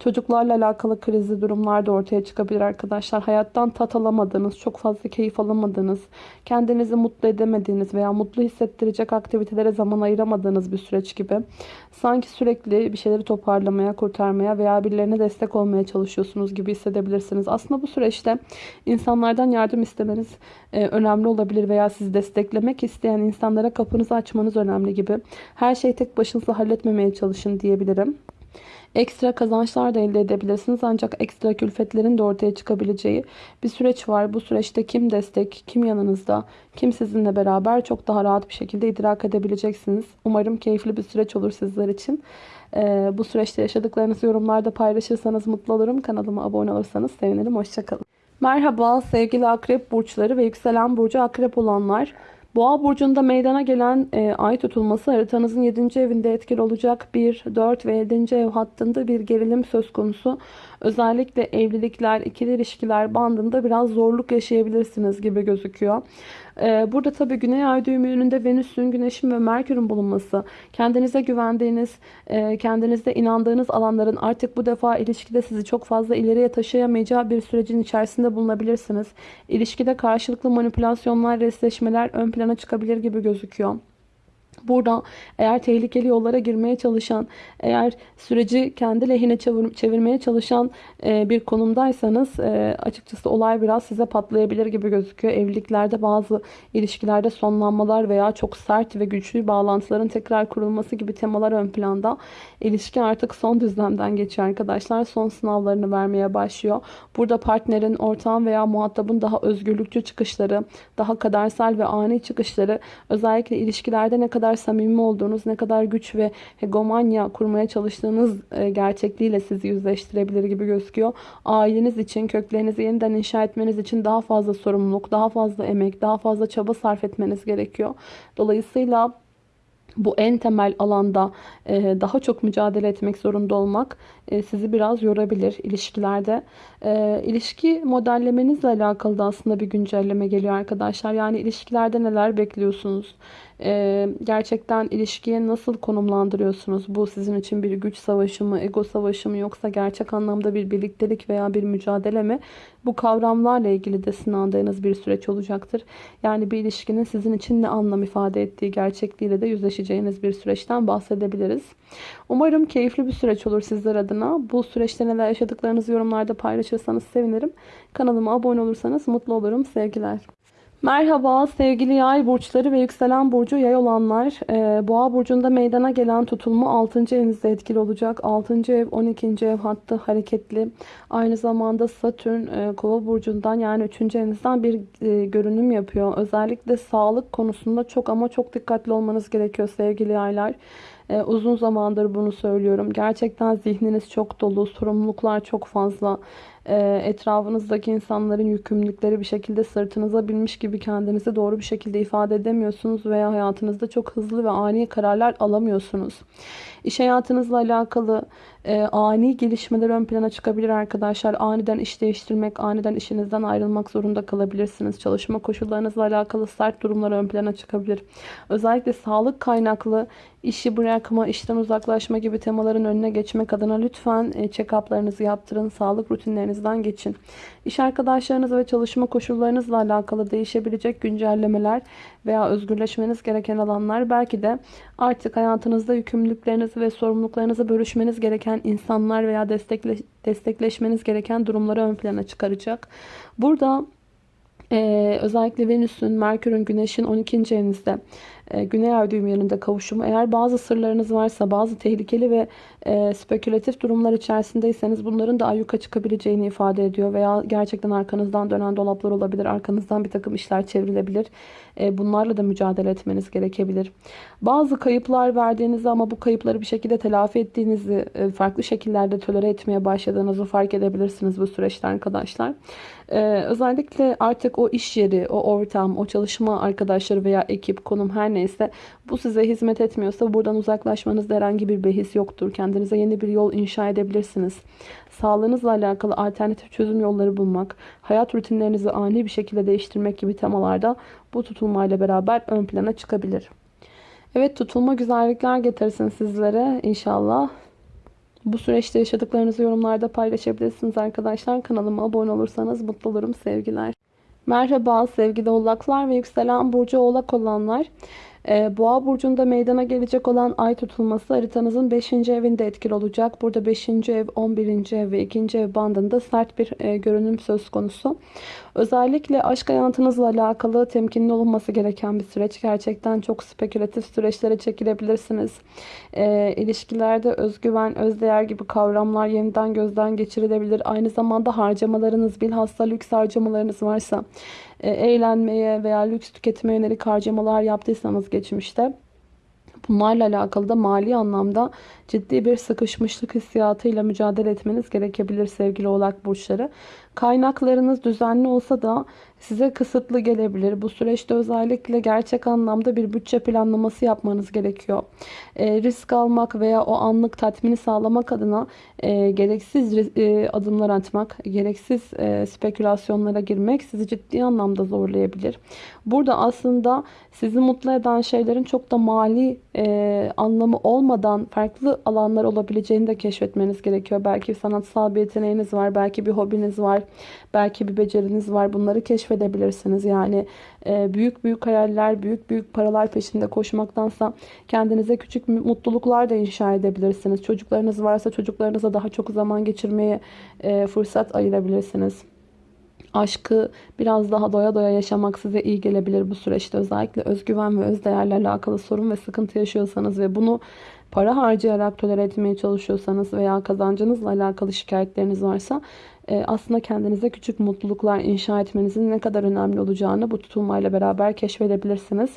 Speaker 1: Çocuklarla alakalı krizli durumlar da ortaya çıkabilir arkadaşlar. Hayattan tat alamadığınız, çok fazla keyif alamadığınız, kendinizi mutlu edemediğiniz veya mutlu hissettirecek aktivitelere zaman ayıramadığınız bir süreç gibi. Sanki sürekli bir şeyleri toparlamaya, kurtarmaya veya birilerine destek olmaya çalışıyorsunuz gibi hissedebilirsiniz. Aslında bu süreçte insanlardan yardım istemeniz e, önemli olabilir veya sizi desteklemek isteyen insanlara kapınızı açmanız önemli gibi. Her şeyi tek başınıza halletmemeye çalışın diyebilirim.
Speaker 2: Ekstra kazançlar da elde edebilirsiniz. Ancak ekstra külfetlerin de ortaya çıkabileceği bir süreç var. Bu süreçte kim destek, kim yanınızda, kim sizinle beraber çok daha rahat bir şekilde idrak edebileceksiniz. Umarım keyifli bir süreç olur sizler için. Ee, bu süreçte yaşadıklarınızı yorumlarda paylaşırsanız mutlu olurum. Kanalıma abone olursanız sevinirim. Hoşçakalın. Merhaba sevgili akrep burçları ve yükselen burcu akrep olanlar. Boğa burcunda meydana gelen e, ay tutulması haritanızın 7. evinde etkili olacak. 1, 4 ve 7. ev hattında bir gerilim söz konusu. Özellikle evlilikler, ikili ilişkiler bandında biraz zorluk yaşayabilirsiniz gibi gözüküyor. E, burada tabii Güney Ay düğümünde Venüs'ün, Güneş'in ve Merkür'ün bulunması, kendinize güvendiğiniz, e, kendinizde inandığınız alanların artık bu defa ilişkide sizi çok fazla ileriye taşıyamayacağı bir sürecin içerisinde bulunabilirsiniz. İlişkide karşılıklı manipülasyonlar, resleşmeler ön plana çıkabilir gibi gözüküyor. Burada eğer tehlikeli yollara girmeye çalışan, eğer süreci kendi lehine çevir, çevirmeye çalışan e, bir konumdaysanız e, açıkçası olay biraz size patlayabilir gibi gözüküyor. Evliliklerde bazı ilişkilerde sonlanmalar veya çok sert ve güçlü bağlantıların tekrar kurulması gibi temalar ön planda. İlişki artık son düzlemden geçiyor arkadaşlar. Son sınavlarını vermeye başlıyor. Burada partnerin, ortağın veya muhatabın daha özgürlükçü çıkışları, daha kadersel ve ani çıkışları özellikle ilişkilerde ne kadar samimi olduğunuz, ne kadar güç ve hegemonya kurmaya çalıştığınız e, gerçekliğiyle sizi yüzleştirebilir gibi gözüküyor. Aileniz için, köklerinizi yeniden inşa etmeniz için daha fazla sorumluluk, daha fazla emek, daha fazla çaba sarf etmeniz gerekiyor. Dolayısıyla bu en temel alanda e, daha çok mücadele etmek zorunda olmak sizi biraz yorabilir ilişkilerde. E, ilişki modellemenizle alakalı da aslında bir güncelleme geliyor arkadaşlar. Yani ilişkilerde neler bekliyorsunuz? Gerçekten ilişkiye nasıl konumlandırıyorsunuz? Bu sizin için bir güç savaşı mı, ego savaşı mı yoksa gerçek anlamda bir birliktelik veya bir mücadele mi? Bu kavramlarla ilgili de sınandığınız bir süreç olacaktır. Yani bir ilişkinin sizin için ne anlam ifade ettiği gerçekliğiyle de yüzleşeceğiniz bir süreçten bahsedebiliriz. Umarım keyifli bir süreç olur sizler adına. Bu süreçte neler yaşadıklarınızı yorumlarda paylaşırsanız sevinirim. Kanalıma abone olursanız mutlu olurum. Sevgiler. Merhaba sevgili yay burçları ve yükselen burcu yay olanlar. Ee, Boğa burcunda meydana gelen tutulma 6. evinizde etkili olacak. 6. ev 12. ev hattı hareketli. Aynı zamanda Satürn e, kova burcundan yani 3. evinizden bir e, görünüm yapıyor. Özellikle sağlık konusunda çok ama çok dikkatli olmanız gerekiyor sevgili yaylar. Ee, uzun zamandır bunu söylüyorum. Gerçekten zihniniz çok dolu, sorumluluklar çok fazla. Ee, etrafınızdaki insanların yükümlülükleri bir şekilde sırtınıza binmiş gibi kendinizi doğru bir şekilde ifade edemiyorsunuz veya hayatınızda çok hızlı ve ani kararlar alamıyorsunuz. İş hayatınızla alakalı e, ani gelişmeler ön plana çıkabilir arkadaşlar. Aniden iş değiştirmek, aniden işinizden ayrılmak zorunda kalabilirsiniz. Çalışma koşullarınızla alakalı sert durumlar ön plana çıkabilir. Özellikle sağlık kaynaklı işi bırakma, işten uzaklaşma gibi temaların önüne geçmek adına lütfen e, check-up'larınızı yaptırın. Sağlık rutinlerinizden geçin. İş arkadaşlarınız ve çalışma koşullarınızla alakalı değişebilecek güncellemeler veya özgürleşmeniz gereken alanlar belki de artık hayatınızda yükümlülüklerinizi ve sorumluluklarınızı bölüşmeniz gereken insanlar veya destekle, destekleşmeniz gereken durumları ön plana çıkaracak. Burada ee, özellikle Venüs'ün, Merkür'ün, Güneş'in 12. evinizde Güney Ay düğümlerinde kavuşumu. Eğer bazı sırlarınız varsa, bazı tehlikeli ve e, spekülatif durumlar içerisindeyseniz bunların da ayyuka çıkabileceğini ifade ediyor. Veya gerçekten arkanızdan dönen dolaplar olabilir. Arkanızdan bir takım işler çevrilebilir. E, bunlarla da mücadele etmeniz gerekebilir. Bazı kayıplar verdiğinizi ama bu kayıpları bir şekilde telafi ettiğinizi, e, farklı şekillerde tolere etmeye başladığınızı fark edebilirsiniz bu süreçte arkadaşlar. Ee, özellikle artık o iş yeri, o ortam, o çalışma arkadaşları veya ekip, konum her neyse bu size hizmet etmiyorsa buradan uzaklaşmanızda herhangi bir behis yoktur. Kendinize yeni bir yol inşa edebilirsiniz. Sağlığınızla alakalı alternatif çözüm yolları bulmak, hayat rutinlerinizi ani bir şekilde değiştirmek gibi temalarda bu tutulmayla beraber ön plana çıkabilir. Evet tutulma güzellikler getirsin sizlere inşallah. Bu süreçte yaşadıklarınızı yorumlarda paylaşabilirsiniz arkadaşlar. Kanalıma abone olursanız mutlu olurum. Sevgiler. Merhaba sevgili oğlaklar ve yükselen burcu oğlak olanlar. Ee, Boğa burcunda meydana gelecek olan ay tutulması haritanızın 5. evinde etkili olacak. Burada 5. ev, 11. ev ve 2. ev bandında sert bir e, görünüm söz konusu. Özellikle aşk hayatınızla alakalı temkinli olunması gereken bir süreç. Gerçekten çok spekülatif süreçlere çekilebilirsiniz. E, ilişkilerde özgüven, özdeğer gibi kavramlar yeniden gözden geçirilebilir. Aynı zamanda harcamalarınız, bilhassa lüks harcamalarınız varsa, eğlenmeye veya lüks tüketime yönelik harcamalar yaptıysanız geçmişte Bunlarla alakalı da mali anlamda ciddi bir sıkışmışlık hissiyatıyla mücadele etmeniz gerekebilir sevgili oğlak burçları. Kaynaklarınız düzenli olsa da size kısıtlı gelebilir. Bu süreçte özellikle gerçek anlamda bir bütçe planlaması yapmanız gerekiyor. E, risk almak veya o anlık tatmini sağlamak adına e, gereksiz e, adımlar atmak, gereksiz e, spekülasyonlara girmek sizi ciddi anlamda zorlayabilir. Burada aslında sizi mutlu eden şeylerin çok da mali e, anlamı olmadan farklı alanlar olabileceğini de keşfetmeniz gerekiyor. Belki sanatsal bir yeteneğiniz var, belki bir hobiniz var, belki bir beceriniz var. Bunları keşfedebilirsiniz. Yani e, büyük büyük hayaller, büyük büyük paralar peşinde koşmaktansa kendinize küçük mutluluklar da inşa edebilirsiniz. Çocuklarınız varsa çocuklarınıza daha çok zaman geçirmeye e, fırsat ayırabilirsiniz aşkı biraz daha doya doya yaşamak size iyi gelebilir bu süreçte. Özellikle özgüven ve özdeğerle alakalı sorun ve sıkıntı yaşıyorsanız ve bunu para harcayarak tolere etmeye çalışıyorsanız veya kazancınızla alakalı şikayetleriniz varsa aslında kendinize küçük mutluluklar inşa etmenizin ne kadar önemli olacağını bu tutulmayla beraber keşfedebilirsiniz.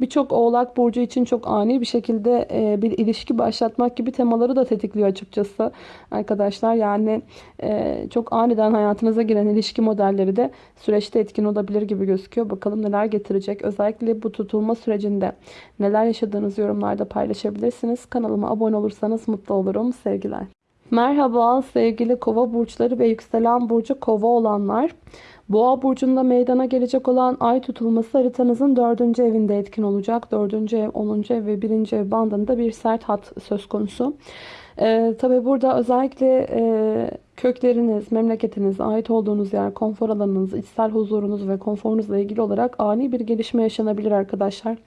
Speaker 2: Birçok oğlak burcu için çok ani bir şekilde e, bir ilişki başlatmak gibi temaları da tetikliyor açıkçası arkadaşlar. Yani e, çok aniden hayatınıza giren ilişki modelleri de süreçte etkin olabilir gibi gözüküyor. Bakalım neler getirecek. Özellikle bu tutulma sürecinde neler yaşadığınız yorumlarda paylaşabilirsiniz. Kanalıma abone olursanız mutlu olurum. Sevgiler. Merhaba sevgili kova burçları ve yükselen burcu kova olanlar. Boğa burcunda meydana gelecek olan ay tutulması haritanızın 4. evinde etkin olacak. 4. ev, 10. ev ve 1. ev bandında bir sert hat söz konusu. Ee, Tabi burada özellikle e, kökleriniz, memleketiniz, ait olduğunuz yer, konfor alanınız, içsel huzurunuz ve konforunuzla ilgili olarak ani bir gelişme yaşanabilir arkadaşlar.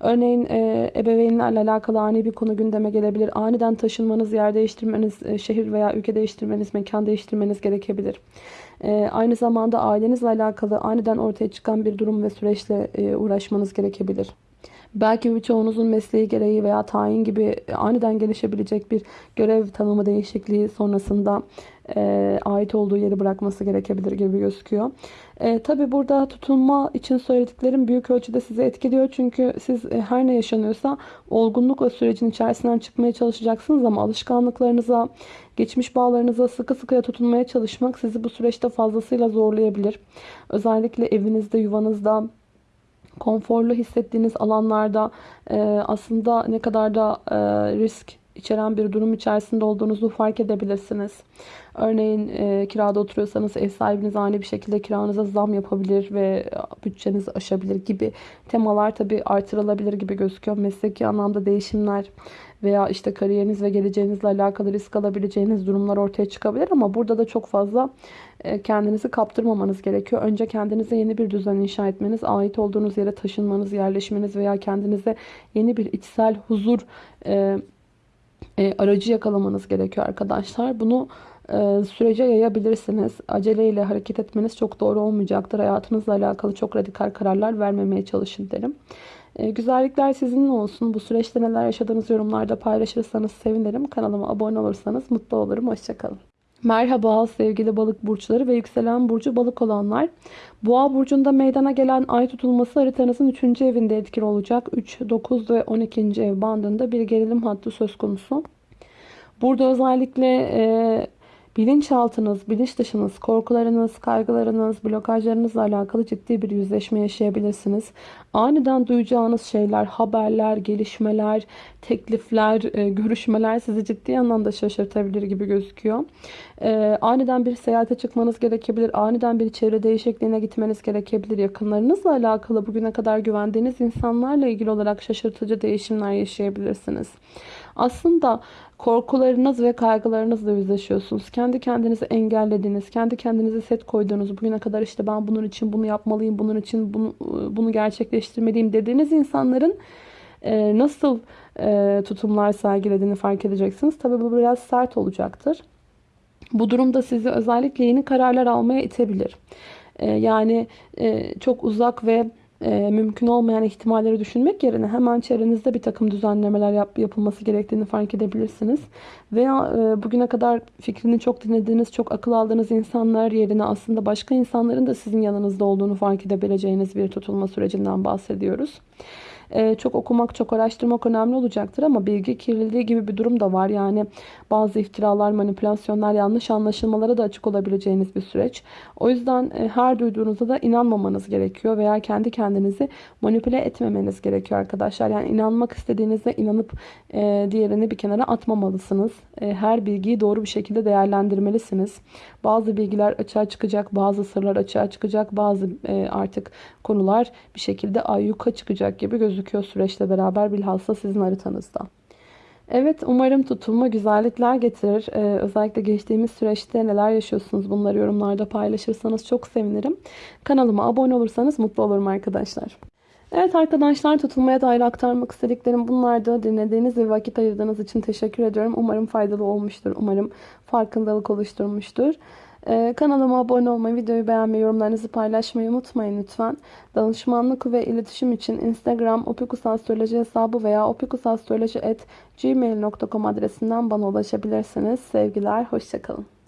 Speaker 2: Örneğin e, ebeveynlerle alakalı ani bir konu gündeme gelebilir. Aniden taşınmanız, yer değiştirmeniz, e, şehir veya ülke değiştirmeniz, mekan değiştirmeniz gerekebilir. E, aynı zamanda ailenizle alakalı aniden ortaya çıkan bir durum ve süreçle e, uğraşmanız gerekebilir. Belki birçoğunuzun mesleği gereği veya tayin gibi aniden gelişebilecek bir görev tanımı değişikliği sonrasında e, ait olduğu yeri bırakması gerekebilir gibi gözüküyor. E, Tabi burada tutunma için söylediklerim büyük ölçüde sizi etkiliyor. Çünkü siz e, her ne yaşanıyorsa olgunlukla sürecin içerisinden çıkmaya çalışacaksınız ama alışkanlıklarınıza, geçmiş bağlarınıza sıkı sıkıya tutunmaya çalışmak sizi bu süreçte fazlasıyla zorlayabilir. Özellikle evinizde, yuvanızda, konforlu hissettiğiniz alanlarda e, aslında ne kadar da e, risk içeren bir durum içerisinde olduğunuzu fark edebilirsiniz. Örneğin e, kirada oturuyorsanız ev sahibiniz ani bir şekilde kiranıza zam yapabilir ve bütçenizi aşabilir gibi temalar tabi artırılabilir gibi gözüküyor. Mesleki anlamda değişimler veya işte kariyeriniz ve geleceğinizle alakalı risk alabileceğiniz durumlar ortaya çıkabilir ama burada da çok fazla e, kendinizi kaptırmamanız gerekiyor. Önce kendinize yeni bir düzen inşa etmeniz, ait olduğunuz yere taşınmanız, yerleşmeniz veya kendinize yeni bir içsel huzur e, e, aracı yakalamanız gerekiyor arkadaşlar. Bunu sürece yayabilirsiniz. Aceleyle hareket etmeniz çok doğru olmayacaktır. Hayatınızla alakalı çok radikal kararlar vermemeye çalışın derim. E, güzellikler sizinle olsun. Bu süreçte neler yaşadığınız yorumlarda paylaşırsanız sevinirim. Kanalıma abone olursanız mutlu olurum. Hoşçakalın. Merhaba sevgili balık burçları ve yükselen burcu balık olanlar. Boğa burcunda meydana gelen ay tutulması haritanızın 3. evinde etkili olacak. 3, 9 ve 12. ev bandında bir gerilim hattı söz konusu. Burada özellikle e, bilinçaltınız, bilinç dışınız, korkularınız, kaygılarınız, blokajlarınızla alakalı ciddi bir yüzleşme yaşayabilirsiniz. Aniden duyacağınız şeyler, haberler, gelişmeler, teklifler, e, görüşmeler sizi ciddi anlamda şaşırtabilir gibi gözüküyor. E, aniden bir seyahate çıkmanız gerekebilir. Aniden bir çevre değişikliğine gitmeniz gerekebilir. Yakınlarınızla alakalı bugüne kadar güvendiğiniz insanlarla ilgili olarak şaşırtıcı değişimler yaşayabilirsiniz. Aslında korkularınız ve kaygılarınızla yüzleşiyorsunuz. Kendi kendinizi engellediğiniz, kendi kendinize set koyduğunuz, bugüne kadar işte ben bunun için bunu yapmalıyım, bunun için bunu, bunu gerçekleştirmeliyim dediğiniz insanların e, nasıl e, tutumlar sergilediğini fark edeceksiniz. Tabii bu biraz sert olacaktır. Bu durumda sizi özellikle yeni kararlar almaya itebilir. E, yani e, çok uzak ve e, mümkün olmayan ihtimalleri düşünmek yerine hemen çevrenizde bir takım düzenlemeler yap, yapılması gerektiğini fark edebilirsiniz. Veya e, bugüne kadar fikrini çok dinlediğiniz, çok akıl aldığınız insanlar yerine aslında başka insanların da sizin yanınızda olduğunu fark edebileceğiniz bir tutulma sürecinden bahsediyoruz. Ee, çok okumak, çok araştırmak önemli olacaktır ama bilgi kirliliği gibi bir durum da var. Yani bazı iftiralar, manipülasyonlar, yanlış anlaşılmalara da açık olabileceğiniz bir süreç. O yüzden e, her duyduğunuzda da inanmamanız gerekiyor veya kendi kendinizi manipüle etmemeniz gerekiyor arkadaşlar. Yani inanmak istediğinizde inanıp e, diğerini bir kenara atmamalısınız. E, her bilgiyi doğru bir şekilde değerlendirmelisiniz. Bazı bilgiler açığa çıkacak, bazı sırlar açığa çıkacak, bazı artık konular bir şekilde ayyuka çıkacak gibi gözüküyor süreçle beraber bilhassa sizin haritanızda. Evet umarım tutulma güzellikler getirir. Ee, özellikle geçtiğimiz süreçte neler yaşıyorsunuz bunları yorumlarda paylaşırsanız çok sevinirim. Kanalıma abone olursanız mutlu olurum arkadaşlar. Evet arkadaşlar tutulmaya dair aktarmak istediklerim bunlardı. Dinlediğiniz ve vakit ayırdığınız için teşekkür ediyorum. Umarım faydalı olmuştur. Umarım farkındalık oluşturmuştur. Ee, kanalıma abone olmayı, videoyu beğenmeyi, yorumlarınızı paylaşmayı unutmayın lütfen. Danışmanlık ve iletişim için Instagram opikusastroloji hesabı veya opikusastroloji.gmail.com adresinden bana ulaşabilirsiniz. Sevgiler, hoşçakalın.